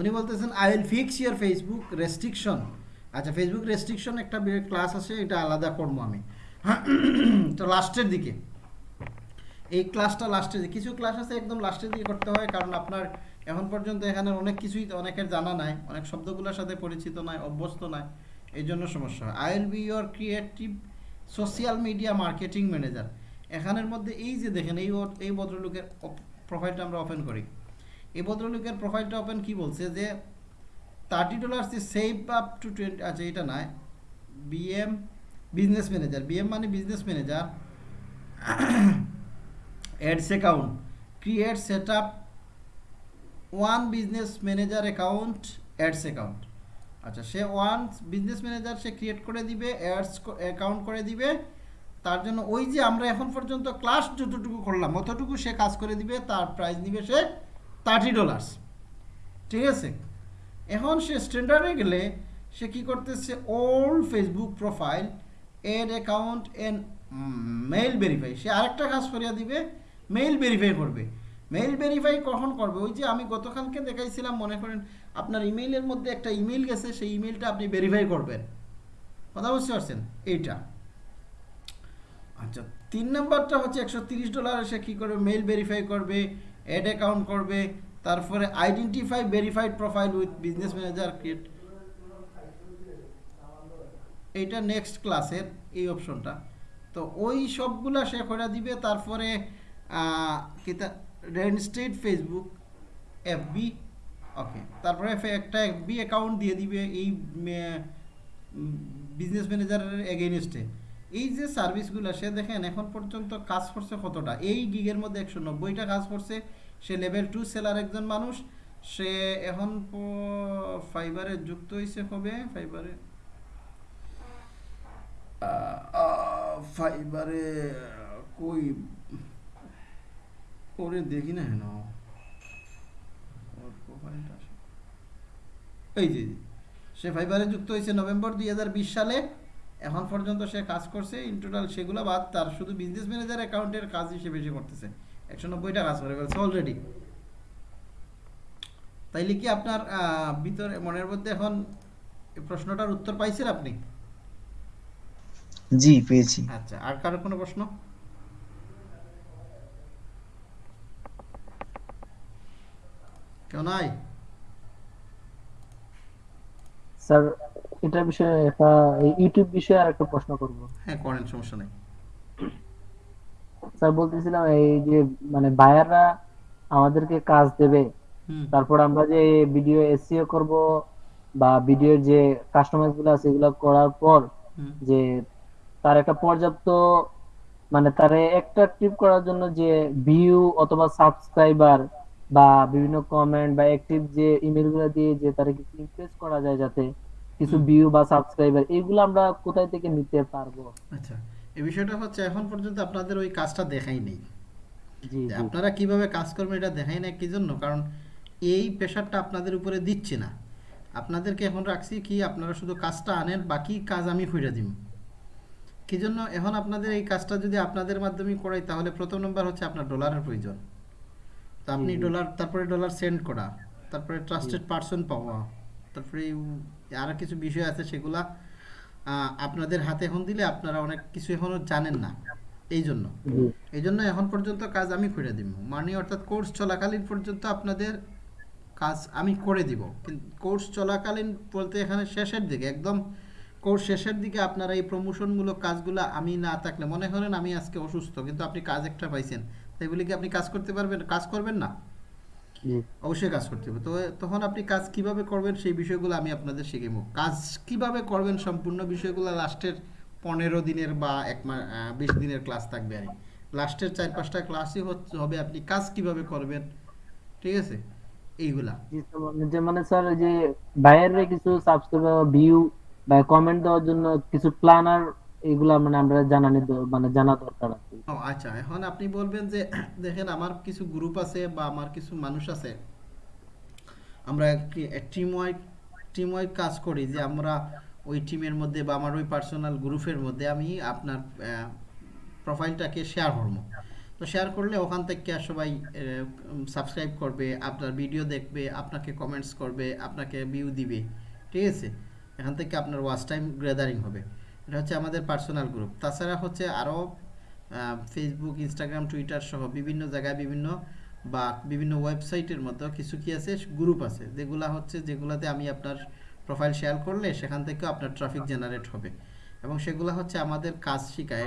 উনি বলতেছেন I will fix your Facebook restriction আচ্ছা ফেসবুক রেস্ট্রিকশন একটা ক্লাস আছে, এটা আলাদা করব আমি। (clears throat) তো লাস্টের দিকে। এই ক্লাসটা লাস্টে কিছু ক্লাস আছে, একদম লাস্টের দিকে করতে হয়, কারণ আপনার এখন পর্যন্ত এখানে অনেক কিছুই অনেকের জানা নাই। অনেক শব্দগুলোর সাথে পরিচিত নয় অভ্যস্ত নাই। এই জন্য সমস্যা হয়। I will be your creative social media marketing manager এখানের মধ্যে এই যে দেখেন, এই এই ভদ্রলোকের প্রোফাইলটা আমরা ওপেন করি। এই ভদ্রলোকের প্রোফাইলটা ওপেন কি বলছে যে thirty dollars save up to twenty আচ্ছা এটা নয় বিএম বিজনেস ম্যানেজার বিএম মানে business manager ads account create set up one business manager account ads account আচ্ছা সে ওয়ান বিজনেস ম্যানেজার সে ক্রিয়েট করে দিবে অ্যাডস অ্যাকাউন্ট করে দিবে। তার জন্য ওই যে আমরা এখন পর্যন্ত ক্লাস যতটুকু করলাম, অতটুকু সে কাজ করে দিবে, তার প্রাইস নিবে সে থার্টি ডলার্স ঠিক আছে? এখন সে স্ট্যান্ডার্ডে গেলে সে কি করতেছে old Facebook profile add account and mail verify সে আরেকটা কাজ করিয়া দিবে মেইল ভেরিফাই করবে। মেইল ভেরিফাই কখন করবে? ওই যে আমি গতকালকে দেখাইছিলাম, মনে করেন আপনার ইমেইলের মধ্যে একটা ইমেইল গেছে, সেই ইমেইলটা আপনি ভেরিফাই করবেন। কথা বুঝতে পারছেন? এইটা। আচ্ছা তিন নম্বরটা হচ্ছে একশো তিরিশ ডলার সে কী করবে? মেইল ভেরিফাই করবে অ্যাড অ্যাকাউন্ট করবে, তারপরে identify verified profile with business manager create এইটা নেক্সট ক্লাসের এই অপশনটা তো ওই সবগুলা সে করে দিবে, তারপরে কিতা রেনস্টেড ফেসবুক এফবি ওকে তারপরে একটা বি অ্যাকাউন্ট দিয়ে দিবে এই বিজনেস ম্যানেজারের এগেনস্টে এই যে সার্ভিসগুলো সে দেখেন এখন পর্যন্ত কাজ করছে কতটা? এই গিগের মধ্যে একশো নব্বইটা কাজ করছে। সে লেভেল টু সেলার একজন মানুষ। সে এখন ফাইবারে যুক্ত হয়েছে কবে? ফাইবারে ফাইবারে কই? ওরে দেখি না হেন প্রোফাইলটা আসে। এই যে সে ফাইবারে যুক্ত হয়েছে নভেম্বর দুই সালে। এখন পর্যন্ত সে কাজ করছে ইন টোটাল সেগুলো বাদ তার শুধু বিজনেস ম্যানেজার অ্যাকাউন্টের কাজ হিসেবে সে করতেছে। একশো নব্বইটা কাজ করে ফেলছে অলরেডি তাইলে কি আপনার ভিতরে মনের মধ্যে এখন প্রশ্নটার উত্তর পাইছেন আপনি? জি পেয়েছি। আচ্ছা আর কারও কোনো প্রশ্ন? কেউ নাই? স্যার এটা বিষয়ে একটা ইউটিউব বিষয়ে প্রশ্ন করব। হ্যাঁ করেন সমস্যা নেই। স্যার বলতেছিলাম এই যে মানে বায়াররা আমাদেরকে কাজ দেবে তারপর আমরা যে ভিডিও এসইও করব বা ভিডিওর যে কাস্টমাইজগুলো আছে এগুলো করার পর যে তার একটা পর্যাপ্ত মানে তারে অ্যাট্রাকটিভ করার জন্য যে ভিউ অথবা সাবস্ক্রাইবার বা বিভিন্ন কমেন্ট বা অ্যাক্টিভ যে ইমেলগুলো দিয়ে যে তারা কিছু ইমপ্রেস করা যায় যাতে কিছু ভিউ বা সাবস্ক্রাইবার এগুলো আমরা কোথায় থেকে নিতে পারব? আচ্ছা এই বিষয়টা হচ্ছে এখন পর্যন্ত আপনাদের ওই কাজটা দেখাই নেই। আপনারা কীভাবে কাজ করবেন এটা দেখাই না কি জন্য? কারণ এই প্রেশারটা আপনাদের উপরে দিচ্ছি না। আপনাদেরকে এখন রাখছি কি আপনারা শুধু কাজটা আনেন বাকি কাজ আমি খুঁজে দিব কি জন্য? এখন আপনাদের এই কাজটা যদি আপনাদের মাধ্যমে করাই তাহলে প্রথম নম্বর হচ্ছে আপনার ডলারের প্রয়োজন। তো আপনি ডলার তারপরে ডলার সেন্ড করা তারপরে ট্রাস্টেড পার্সন পাওয়া তারপরে আরও কিছু বিষয় আছে সেগুলা আপনাদের হাতে এখন দিলে আপনারা অনেক কিছু এখনও জানেন না এই জন্য। এই জন্য এখন পর্যন্ত কাজ আমি করে দিব। মানে অর্থাৎ কোর্স চলাকালীন পর্যন্ত আপনাদের কাজ আমি করে দিব। কিন্তু কোর্স চলাকালীন বলতে এখানে শেষের দিকে একদম কোর্স শেষের দিকে আপনারা এই প্রমোশনমূলক কাজগুলো আমি না থাকলে মনে করেন আমি আজকে অসুস্থ কিন্তু আপনি কাজ একটা পাইছেন। তাই বলে কি আপনি কাজ করতে পারবেন? কাজ করবেন না? অবশ্যই কাজ করতে হবে। তো তখন আপনি কাজ কীভাবে করবেন সেই বিষয়গুলো আমি আপনাদের শিখিব কাজ কীভাবে করবেন সম্পূর্ণ বিষয়গুলো লাস্টের পনেরো দিনের বা এক মাস বিশ দিনের ক্লাস থাকবে আর লাস্টের চার পাঁচটা ক্লাসই হচ্ছে হবে আপনি কাজ কীভাবে করবেন? ঠিক আছে? এইগুলা। মানে যে মানে স্যার যে বাইরের কিছু সাবস্ক্রাইবার ভিউ বা কমেন্ট দেওয়ার জন্য কিছু প্ল্যানার এগুলা মানে আমরা জানানি মানে জানা দরকার আছে ও আচ্ছা এখন আপনি বলবেন যে, (clears throat) দেখেন আমার কিছু গ্রুপ আছে বা আমার কিছু মানুষ আছে। আমরা টিম ওয়াইড টিম ওয়াইড কাজ করি যে আমরা ওই টিমের মধ্যে বা আমার ওই পার্সোনাল গ্রুপের মধ্যে আমি আপনার প্রোফাইলটাকে শেয়ার করব। তো শেয়ার করলে ওখান থেকে সবাই সাবস্ক্রাইব করবে, আপনার ভিডিও দেখবে, আপনাকে কমেন্টস করবে, আপনাকে ভিউ দিবে। ঠিক আছে? এখান থেকে আপনার ওয়াচ টাইম গ্যাদারিং হবে। এটা হচ্ছে আমাদের পার্সোনাল গ্রুপ তাছাড়া হচ্ছে আরও ফেসবুক ইনস্টাগ্রাম টুইটার সহ বিভিন্ন জায়গায় বিভিন্ন বা বিভিন্ন ওয়েবসাইটের মতো কিছু কি আছে? গ্রুপ আছে। যেগুলা হচ্ছে, যেগুলাতে আমি আপনার প্রোফাইল শেয়ার করলে সেখান থেকেও আপনার ট্রাফিক জেনারেট হবে। এবং সেগুলো হচ্ছে আমাদের কাজ শেখায়।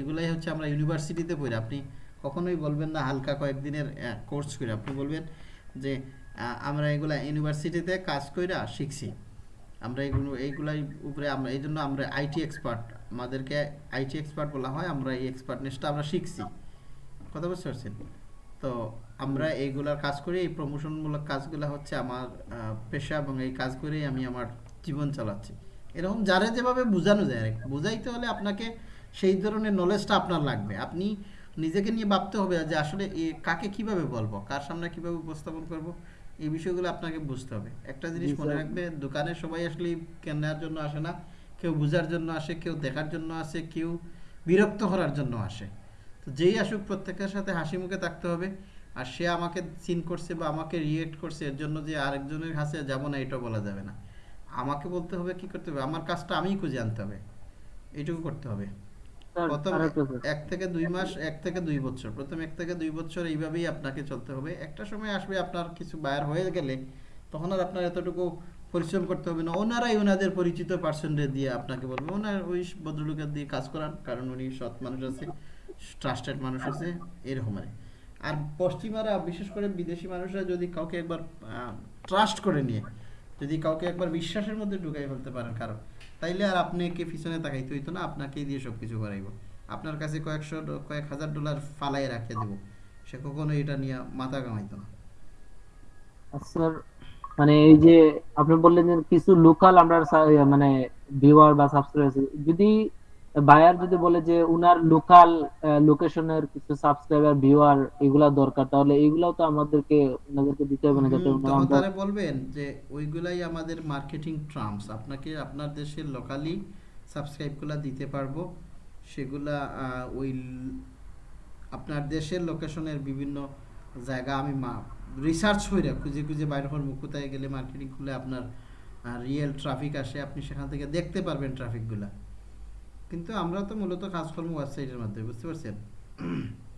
এগুলাই হচ্ছে আমরা ইউনিভার্সিটিতে পড়ি। আপনি কখনোই বলবেন না, হালকা কয়েকদিনের কোর্স করে। আপনি বলবেন যে আমরা এগুলা ইউনিভার্সিটিতে কাজ কইরা শিখছি। আমরা এগুলো, এইগুলাই উপরে আমরা, এই জন্য আমরা আইটি এক্সপার্ট আমাদেরকে আইটি এক্সপার্ট বলা হয় আমরা এই এক্সপার্টনেসটা আমরা শিখছি। কথা বুঝতে পারছেন? তো আমরা এইগুলার কাজ করি এই প্রমোশনমূলক কাজগুলো হচ্ছে আমার পেশা এবং এই কাজ করেই আমি আমার জীবন চালাচ্ছি। এরকম যারা যেভাবে বোঝানো যায় আর বোঝাইতে হলে আপনাকে সেই ধরনের নলেজটা আপনার লাগবে। আপনি নিজেকে নিয়ে ভাবতে হবে যে আসলে এ কাকে কীভাবে বলব কার সামনে কীভাবে উপস্থাপন করব এই বিষয়গুলো আপনাকে বুঝতে হবে। একটা জিনিস মনে রাখবে দোকানে সবাই আসলে কেনার জন্য আসে না। কেউ বোঝার জন্য আসে কেউ দেখার জন্য আসে কেউ বিরক্ত করার জন্য আসে। তো যেই আসুক প্রত্যেকের সাথে হাসি মুখে থাকতে হবে। আর সে আমাকে সিন করছে বা আমাকে রিয়েক্ট করছে এর জন্য যে আরেকজনের কাছে যাব না এটা বলা যাবে না। আমাকে বলতে হবে কি করতে হবে? আমার কাজটা আমিই খুঁজে আনতে হবে। এইটুকু করতে হবে। প্রথম এক থেকে দুই মাস এক থেকে দুই বছর। প্রথম এক থেকে দুই বছর এইভাবেই আপনাকে চলতে হবে। একটা সময় আসবে আপনার কিছু বায়ার হয়ে গেলে তখন আর আপনার এতটুকু পরিশ্রম করতে হবে না। ওনারাই ওনাদের পরিচিত পার্সনদের দিয়ে আপনাকে বলবে। ওনার ওই ভদ্রলোকের দিয়ে কাজ করান, কারণ উনি সৎ মানুষ আছে ট্রাস্টেড মানুষ আছে, এরকম আর আর পশ্চিমারা, বিশেষ করে বিদেশি মানুষরা যদি কাউকে একবার ট্রাস্ট করে নিয়ে, যদি কাউকে একবার বিশ্বাসের মধ্যে ঢুকাই ফেলতে পারেন কারণ, তাইলে আর আপনাকে পিছনে তাকাইতে হইতো না, আপনাকেই দিয়ে সব কিছু করাইব। আপনার কাছে কয়েকশো, কয়েক হাজার ডলার ফালাই রাখে দেব। সে কখনো এটা নিয়ে মাথা কামাইতো না। স্যার মানে এই যে আপনি বললেন যে কিছু লোকাল আমরা মানে ভিউয়ার বা সাবস্ক্রাইবার যদি বায়ার যদি বলে যে উনার লোকাল লোকেশনের কিছু সাবস্ক্রাইবার ভিউয়ার এগুলা দরকার তাহলে এগুলাও তো আমাদেরকে ওনাদেরকে দিতে হবে না যাতে ওনারা তারা বলবেন যে ওইগুলাই আমাদের মার্কেটিং ট্রাম্পস আপনাকে আপনার দেশের লোকালি সাবস্ক্রাইবগুলো দিতে পারব সেগুলা ওই আপনার দেশের লোকেশনের বিভিন্ন জায়গা আমি রিসার্চ করে খুঁজে খুঁজে বাইরে হওয়ার মুখ কোথায় গেলে মার্কেটিং খুলে আপনার রিয়েল ট্রাফিক আসে আপনি সেখান থেকে দেখতে পারবেন ট্রাফিকগুলা কিন্তু আমরা তো মূলত কাজকর্ম ওয়েবসাইটের মাধ্যমে বুঝতে পারছেন?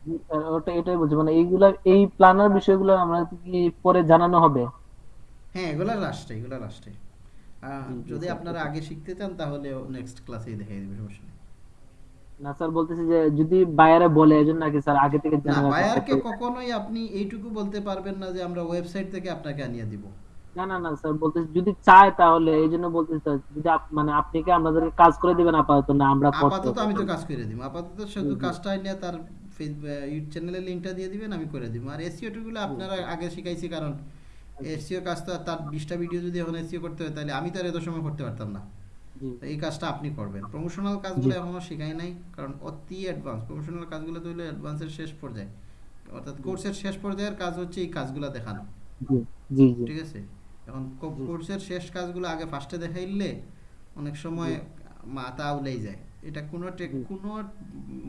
জি, ওটা এটাই বলছি মানে এইগুলা এই প্ল্যানার বিষয়গুলো আমরা কি পরে জানানো হবে? হ্যাঁ এগুলা লাস্টে এগুলা লাস্টে যদি আপনারা আগে শিখতে চান তাহলে নেক্সট ক্লাসেই দেখাই দেবে সমস্যা নেই। না স্যার বলতেছি যে যদি বায়ারে বলে এজন্য নাকি স্যার আগে থেকে জানা রাখা বায়ারকে কখনোই আপনি এইটুকু বলতে পারবেন না যে আমরা ওয়েবসাইট থেকে আপনাকে আনিয়ে দিব। না না না স্যার বলতেছি যদি চায় তাহলে এই জন্য বলতেছি স্যার যদি মানে আপনি কি আমাদেরকে কাজ করে দিবেন আপাতত? না আমরা আপাতত? আমি তো কাজ করে দিব। আপাতত শুধু কাজটা নিয়ে তার ইউটিউব চ্যানেলের লিংকটা দিয়ে দিবেন আমি করে দিব। আর এসিও টুগুলো আপনারা আগে শিখাইছি কারণ এসিও কাজটা তার বিশটা ভিডিও যদি এখন এসিও করতে হয় তাহলে আমি তো আর এত সময় করতে পারতাম না। এই কাজটা আপনি করবেন। প্রমোশনাল কাজগুলো এখনও শেখাই নাই কারণ অতি অ্যাডভান্স প্রমোশনাল কাজগুলো তো হলো অ্যাডভান্সের শেষ পর্যায়ে। অর্থাৎ কোর্সের শেষ পর্যায়ের কাজ হচ্ছে এই কাজগুলো দেখানো। ঠিক আছে? এখন কোর্সের শেষ কাজগুলো আগে ফার্স্টে দেখাইলে অনেক সময় মাথা উলেই যায়। এটা কোনো টেক কোনো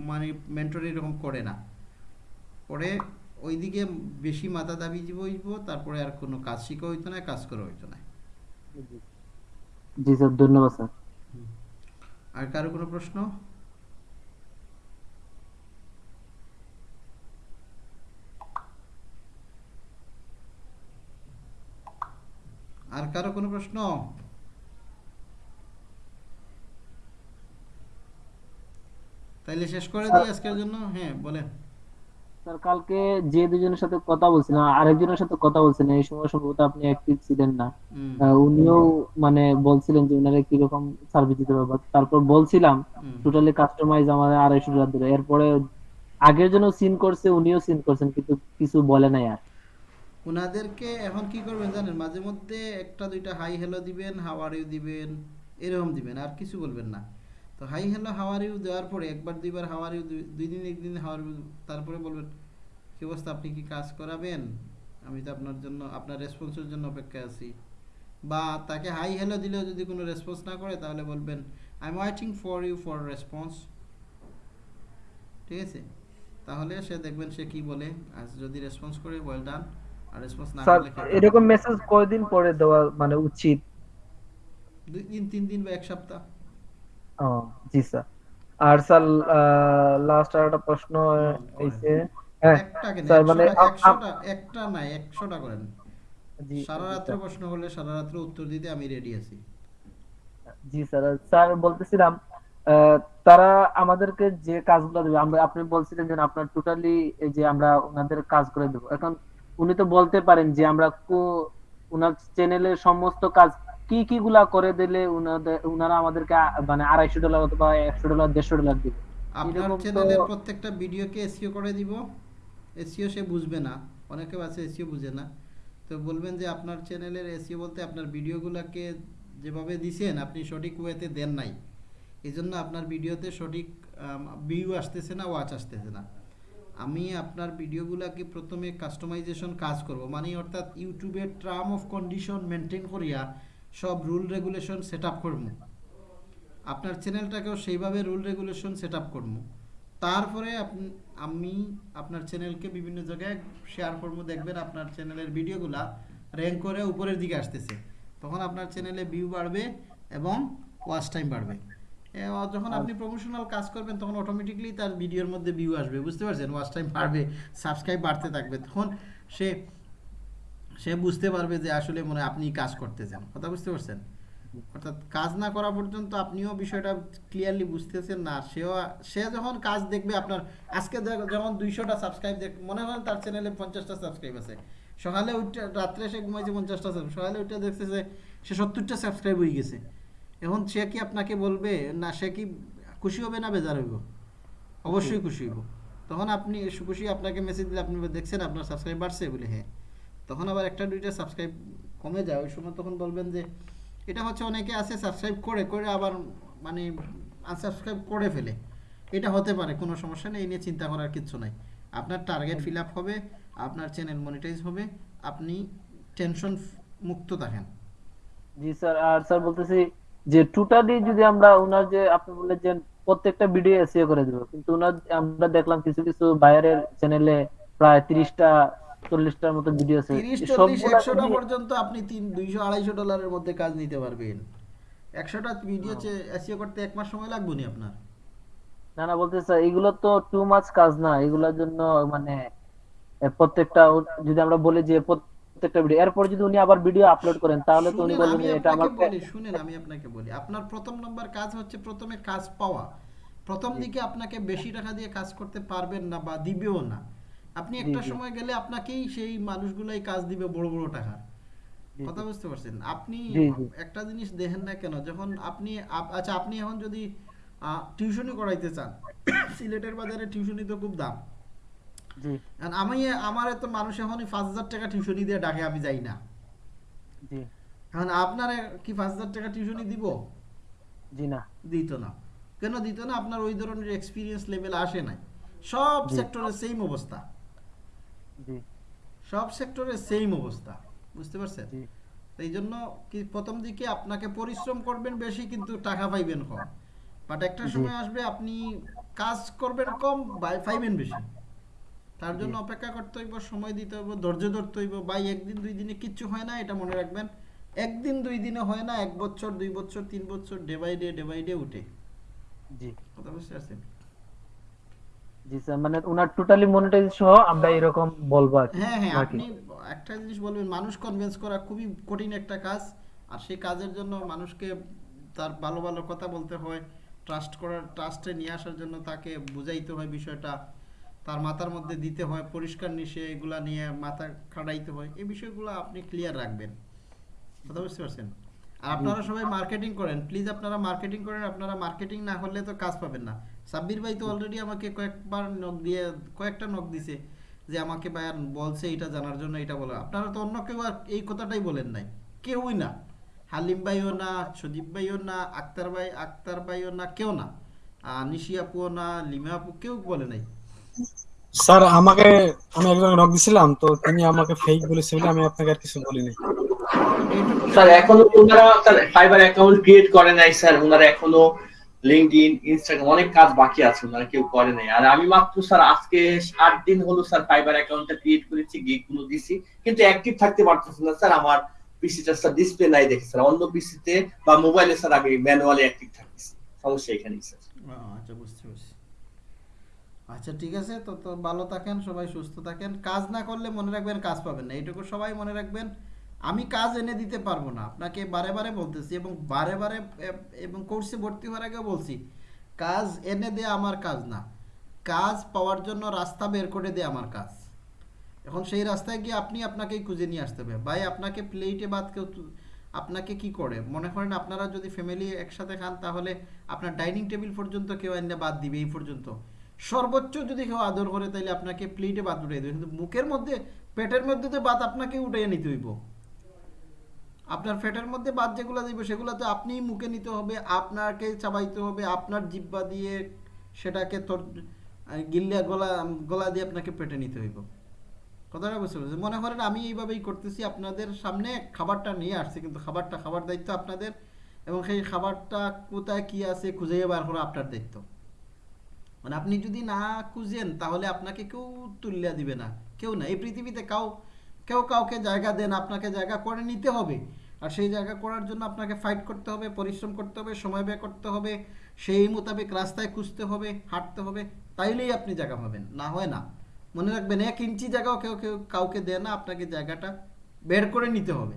মানে মেন্টর এরকম করে না। পরে ওইদিকে বেশি মাথা দাবি হইব তারপরে আর কোনো কাজ শিখা হইতো না কাজ করা হইতো না। জি স্যার ধন্যবাদ স্যার। আর কারও কোনো প্রশ্ন? আর কারও কোনো প্রশ্ন? তাইলে শেষ করে দিই আজকের জন্য? হ্যাঁ বলেন। স্যার কালকে যে দুজনের সাথে কথা বলছিলাম আরেকজনের সাথে কথা বলছিলেন এই সময় সম্ভবত আপনি অ্যাক্টিভ ছিলেন না। উনিও মানে বলছিলেন যে উনারা কীরকম সার্ভিস দিতে পারবে তারপর বলছিলাম টোটালি কাস্টমাইজ আমাদের আড়াইশো ডলার ধরে। এরপরে আগের জন্য সিন করছে উনিও সিন করছেন কিন্তু কিছু বলে নাই আর। ওনাদেরকে এখন কি করবেন জানেন মাঝে মধ্যে একটা দুইটা হাই হ্যালো দিবেন হাওয়ার ইউ দিবেন এরকম দিবেন আর কিছু বলবেন না। তো হাই হ্যালো হাওয়ার ইউ দেওয়ার পরে একবার দুইবার হাওয়ার ইউ দুই দিন একদিন হাওয়ার ইউ তারপরে বলবেন কি অবস্থা? আপনি কি কাজ করাবেন? আমি তো আপনার জন্য আপনার রেসপন্সের জন্য অপেক্ষায় আছি। বা তাকে হাই হ্যালো দিলেও যদি কোনো রেসপন্স না করে তাহলে বলবেন I am waiting for you for response ঠিক আছে? তাহলে সে দেখবেন সে কি বলে আর যদি রেসপন্স করে ওয়েল ডান আর রেসপন্স না করলে এরকম মেসেজ কয়দিন পরে দেওয়া মানে উচিত? দুই দিন তিন দিন বা এক সপ্তাহ। জি স্যার আর স্যার লাস্ট আর একটা প্রশ্ন। হয়েছে হ্যাঁ একটা স্যার মানে একটা না একশোটা করেন জি সারা রাত্রে স্যার। প্রশ্ন করলে সারা রাত্রে উত্তর দিতে আমি রেডি আছি জি স্যার স্যার বলতেছিলাম আহ, তারা আমাদেরকে যে কাজগুলো দেবে আমরা আপনি বলছিলেন যে আপনার টোটালি এই যে আমরা ওনাদের কাজ করে দেবো এখন উনি তো বলতে পারেন যে আমরা কো- ওনার চ্যানেলের সমস্ত কাজ কি কি গুলা করে দিলে উনারা আমাদেরকে মানে আড়াইশো ডলার অথবা একশো ডলার দেড়শো ডলার দিবে? আপনার চ্যানেলের প্রত্যেকটা ভিডিওকে এসিও করে দিব। এসিও সে বুঝবে না। অনেকে আছে এসিও বুঝে না। তো বলবেন যে আপনার চ্যানেলের এসিও বলতে আপনার ভিডিওগুলোকে যেভাবে দিছেন আপনি সঠিক ওয়েতে দেন নাই। এই জন্য আপনার ভিডিওতে সঠিক ভিউ আসতেছে না ওয়াচ আসতেছে না। আমি আপনার ভিডিওগুলোকে প্রথমে কাস্টমাইজেশন কাজ করব। মানে অর্থাৎ ইউটিউবের টার্ম অফ কন্ডিশন মেনটেন করিয়া সব রুল রেগুলেশন সেট আপ করব আপনার চ্যানেলটাকেও সেইভাবে রুল রেগুলেশন সেট আপ করব তারপরে আমি আপনার চ্যানেলকে বিভিন্ন জায়গায় শেয়ার করব দেখবেন আপনার চ্যানেলের ভিডিওগুলা র্যাঙ্ক করে উপরের দিকে আসতেছে। তখন আপনার চ্যানেলে ভিউ বাড়বে এবং ওয়াচ টাইম বাড়বে। যখন আপনি প্রমোশনাল কাজ করবেন তখন অটোমেটিকলি তার ভিডিওর মধ্যে ভিউ আসবে বুঝতে পারছেন? ওয়াচ টাইম বাড়বে সাবস্ক্রাইব বাড়তে থাকবে। তখন সে সে বুঝতে পারবে যে আসলে মনে হয় আপনি কাজ করতে করতেছেন কথা বুঝতে পারছেন? অর্থাৎ কাজ না করা পর্যন্ত আপনিও বিষয়টা ক্লিয়ারলি বুঝতেছেন না। সেও সে যখন কাজ দেখবে আপনার আজকে যেমন দুইশোটা সাবস্ক্রাইব দেখ মনে করেন তার চ্যানেলে পঞ্চাশটা সাবস্ক্রাইব আছে। সকালে উঠে রাত্রে সে ঘুমাইছে পঞ্চাশটা subscribe, সকালে উঠে দেখতেছে সে সত্তরটা সাবস্ক্রাইব হয়ে গেছে। এখন সে কি আপনাকে বলবে না সে কি খুশি হবে না বেজার হইব? অবশ্যই খুশি হইব। তখন আপনি খুশি আপনাকে মেসেজ দিলে আপনি দেখছেন আপনার সাবস্ক্রাইব বাড়ছে? বলে হ্যাঁ। তখন আবার একটা দুইটা সাবস্ক্রাইব কমে যায়। ওই সময় তখন বলবেন যে এটা হচ্ছে অনেকে আছে সাবস্ক্রাইব করে করে আবার মানে আনসাবস্ক্রাইব করে ফেলে। এটা হতে পারে কোনো সমস্যা নেই। এই নিয়ে চিন্তা করার কিচ্ছু নাই। আপনার টার্গেট ফিল আপ হবে আপনার চ্যানেল মনিটাইজ হবে আপনি টেনশন মুক্ত থাকেন। জি স্যার আর স্যার বলতেছি যে টোটালি যদি আমরা ওনার যে আপনি বললেন যে প্রত্যেকটা ভিডিও এসিও করে দেবো কিন্তু ওনার আমরা দেখলাম কিছু কিছু বায়ারের চ্যানেলে প্রায় তিরিশটা চল্লিশটার মতো ভিডিও আছে। পর্যন্ত আপনি তিন দুইশো আড়াইশো ডলারের মধ্যে কাজ নিতে পারবেন। একশোটা ভিডিও এসিও করতে এক মাস সময় লাগবে নি আপনার? না না বলতে স্যার এগুলো তো টু মাচ কাজ না। এগুলোর জন্য মানে প্রত্যেকটা যদি আমরা বলি যে প্রত্যেকটা ভিডিও এরপর যদি উনি আবার ভিডিও আপলোড করেন তাহলে তো উনি বলবেন এটা বলি শুনেন আমি আপনাকে বলি। আপনার প্রথম নম্বর কাজ হচ্ছে প্রথমে কাজ পাওয়া। প্রথম দিকে আপনাকে বেশি টাকা দিয়ে কাজ করতে পারবেন না বা দিবেও না। আপনি একটা সময় গেলে আপনাকেই সেই মানুষগুলাই কাজ দিবে বড় বড় টাকা কথা বুঝতে পারছেন? আপনি। একটা জিনিস দেখেন না কেন যখন আপনি আচ্ছা আপনি এখন যদি টিউশনি করাইতে চান (coughs) সিলেটের বাজারে টিউশনি তো খুব দাম। আমি আমার তো মানুষ এখন পাঁচ হাজার টাকা টিউশনি দিয়ে ডাকে আমি যাই না। জি। এখন আপনার কি পাঁচ হাজার টাকা টিউশনি দিব? জি না। দিত না। কেন দিত না? আপনার ওই ধরনের এক্সপিরিয়েন্স লেভেল আসে নাই। সব। সেক্টরে সেম অবস্থা। সব সেক্টরে সেম অবস্থা বুঝতে পারছেন? এই জন্য কি প্রথম দিকে আপনাকে পরিশ্রম করবেন বেশি কিন্তু টাকা পাইবেন কম। বাট একটা সময় আসবে আপনি কাজ করবেন কম পাইবেন বেশি। তার জন্য অপেক্ষা করতে হইব সময় দিতে হইব ধৈর্য ধরতে হইব। ভাই একদিন দুই দিনে কিচ্ছু হয় না এটা মনে রাখবেন। একদিন দুই দিনে হয় না এক বছর দুই বছর তিন বছর day by day day by day উঠে। জি। কথা বুঝতে পারছেন? জি স্যার মানে ওনার টোটালি মনিটাইজ সহ আমরা এরকম বলব আর কি হ্যাঁ হ্যাঁ আপনি একটা জিনিস বলবেন মানুষ কনভিন্স করা খুবই কঠিন একটা কাজ আর সেই কাজের জন্য মানুষকে তার ভালো ভালো কথা বলতে হয় ট্রাস্ট করার ট্রাস্টে নিয়ে আসার জন্য তাকে বুঝাইতে হয় বিষয়টা তার মাথার মধ্যে দিতে হয় পরিষ্কার নিশে এগুলা নিয়ে মাথা খাটাইতে হয় এই বিষয়গুলো আপনি ক্লিয়ার রাখবেন। কথা বুঝতে পারছেন? আর আপনারা সবাই মার্কেটিং করেন প্লিজ আপনারা মার্কেটিং করেন আপনারা মার্কেটিং না করলে তো কাজ পাবেন না। সাব্বির ভাই তো অলরেডি আমাকে কয়েকবার নক দিয়ে কয়েকটা নক দিছে যে আমাকে ভাইয়ার বলছে এটা জানার জন্য এটা বলো আপনারা তো অন্য কেউ আর এই কথাটাই বলেন নাই। কেউই না। হালিম ভাইও না সুদীপ ভাইও না আক্তার ভাই আক্তার ভাইও না কেউ না। নিশি আপুও না লিমা আপু কেউ বলে নাই। স্যার আমাকে আমি একজন নক দিছিলাম তো তিনি আমাকে ফেক বলেছে বলে আমি আপনাকে আর কিছু বলিনি। স্যার এখনও ওনারা স্যার ফাইবার অ্যাকাউন্ট ক্রিয়েট করে নাই স্যার। ওনারা এখনও লিঙ্কডইন ইনস্টাগ্রাম অনেক কাজ বাকি আছে কেউ করে নাই। আর আমি মাত্র স্যার আজকে সাত দিন হলো স্যার ফাইবার অ্যাকাউন্টটা ক্রিয়েট করেছি গিগগুলো দিছি। কিন্তু অ্যাক্টিভ থাকতে পারতেছি না স্যার, আমার পিসিটা স্যার ডিসপ্লে নাই দেখে স্যার। অন্য পিসিতে বা মোবাইলে স্যার আমি ম্যানুয়ালি অ্যাক্টিভ থাকতেছি। সমস্যা স্যার। আচ্ছা বুঝতে আচ্ছা ঠিক আছে, তো তো ভালো থাকেন, সবাই সুস্থ থাকেন। কাজ না করলে মনে রাখবেন কাজ পাবেন না। এইটুকু সবাই মনে রাখবেন। আমি কাজ এনে দিতে পারব না। আপনাকে বারে বারে বলতেছি এবং বারে বারে এবং কোর্সে ভর্তি হওয়ার আগেও বলছি, কাজ এনে দেয়া আমার কাজ না। কাজ পাওয়ার জন্য রাস্তা বের করে দেয়া আমার কাজ। এখন সেই রাস্তায় গিয়ে আপনি আপনাকেই খুঁজে নিয়ে আসতে হবে। ভাই, আপনাকে প্লেটে বাদ কেউ আপনাকে কি করে? মনে করেন আপনারা যদি ফ্যামিলি একসাথে খান, তাহলে আপনার ডাইনিং টেবিল পর্যন্ত কেউ এনে বাদ দিবে এই পর্যন্ত। সর্বোচ্চ যদি কেউ আদর করে তাহলে আপনাকে প্লেটে বাদ উঠিয়ে দেবে। কিন্তু মুখের মধ্যে, পেটের মধ্যে তো বাদ আপনাকে উঠিয়ে নিতে হইব। আপনার পেটের মধ্যে বাদ যেগুলো দিব সেগুলো তো আপনিই মুখে নিতে হবে, আপনাকে চাবাইতে হবে, আপনার জিব্বা দিয়ে সেটাকে তোর গিল্লা গলা গলা দিয়ে আপনাকে পেটে নিতে হইব। কথাটা বুঝতে পারছি মনে করেন আমি এইভাবেই করতেছি, আপনাদের সামনে খাবারটা নিয়ে আসছি, কিন্তু খাবারটা, খাবার দায়িত্ব আপনাদের, এবং সেই খাবারটা কোথায় কি আছে খুঁজে বার করা আপনার দায়িত্ব। মানে আপনি যদি না খুঁজেন, তাহলে আপনাকে কেউ তুলিয়া দিবে না, কেউ না। এই পৃথিবীতে কাউ, কেউ কাউকে জায়গা দেন, আপনাকে জায়গা করে নিতে হবে। আর সেই জায়গা করার জন্য আপনাকে ফাইট করতে হবে পরিশ্রম করতে হবে সময় ব্যয় করতে হবে সেই মোতাবেক রাস্তায় খুঁজতে হবে হাঁটতে হবে তাইলেই আপনি জায়গা পাবেন না হয় না। মনে রাখবেন এক ইঞ্চি জায়গাও কেউ কেউ কাউকে দেয় না আপনাকে জায়গাটা বের করে নিতে হবে।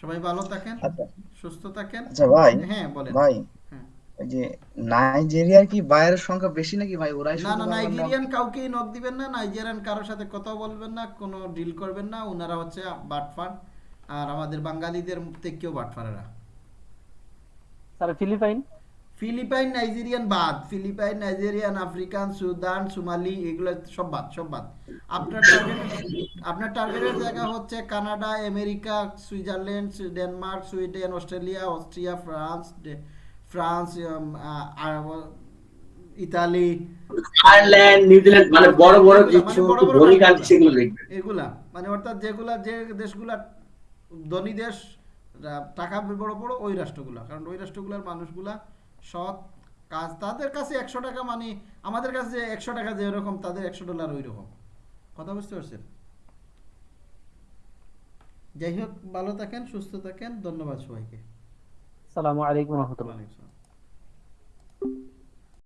সবাই ভালো থাকেন আচ্ছা। সুস্থ থাকেন। আচ্ছা হ্যাঁ বলেন। ভাই যে নাইজেরিয়ার কি বাইরের সংখ্যা বেশি নাকি ভাই? ওরাই না শুধু না নাইজেরিয়ান কাউকেই নক দিবেন না নাইজেরিয়ান কারোর সাথে কথা বলবেন না কোনো ডিল করবেন না ওনারা হচ্ছে বাটফার আর আমাদের বাঙালিদের থেকেও বাটফারেরা স্যার ফিলিপাইন? ফিলিপাইন নাইজেরিয়ান বাদ Philippine Nigerian African Sudan Somali এগুলো সব বাদ সব বাদ। আপনার টার্গেট আপনার টার্গেটের জায়গা হচ্ছে Canada America Switzerland Denmark Sweden Australia Austria France France Italy. Ireland New Zealand মানে বড় বড় যে মানে ধনী কান্ট্রি সেগুলো দেখবেন এগুলা মানে অর্থাৎ যেগুলা যে দেশগুলা ধনী দেশ টাকা বড় বড় ওই রাষ্ট্রগুলা। কারণ ওই রাষ্ট্রগুলার মানুষগুলা সৎ কাজ তাদের কাছে একশো টাকা মানে আমাদের কাছে যে একশো টাকা যে এরকম তাদের একশো ডলার ওই রকম কথা বুঝতে পারছেন? যাই হোক ভালো থাকেন সুস্থ থাকেন ধন্যবাদ সবাইকে। আসসালামু আলাইকুম রহমতুল্লাহ ওয়ালাইকুম আসসালাম।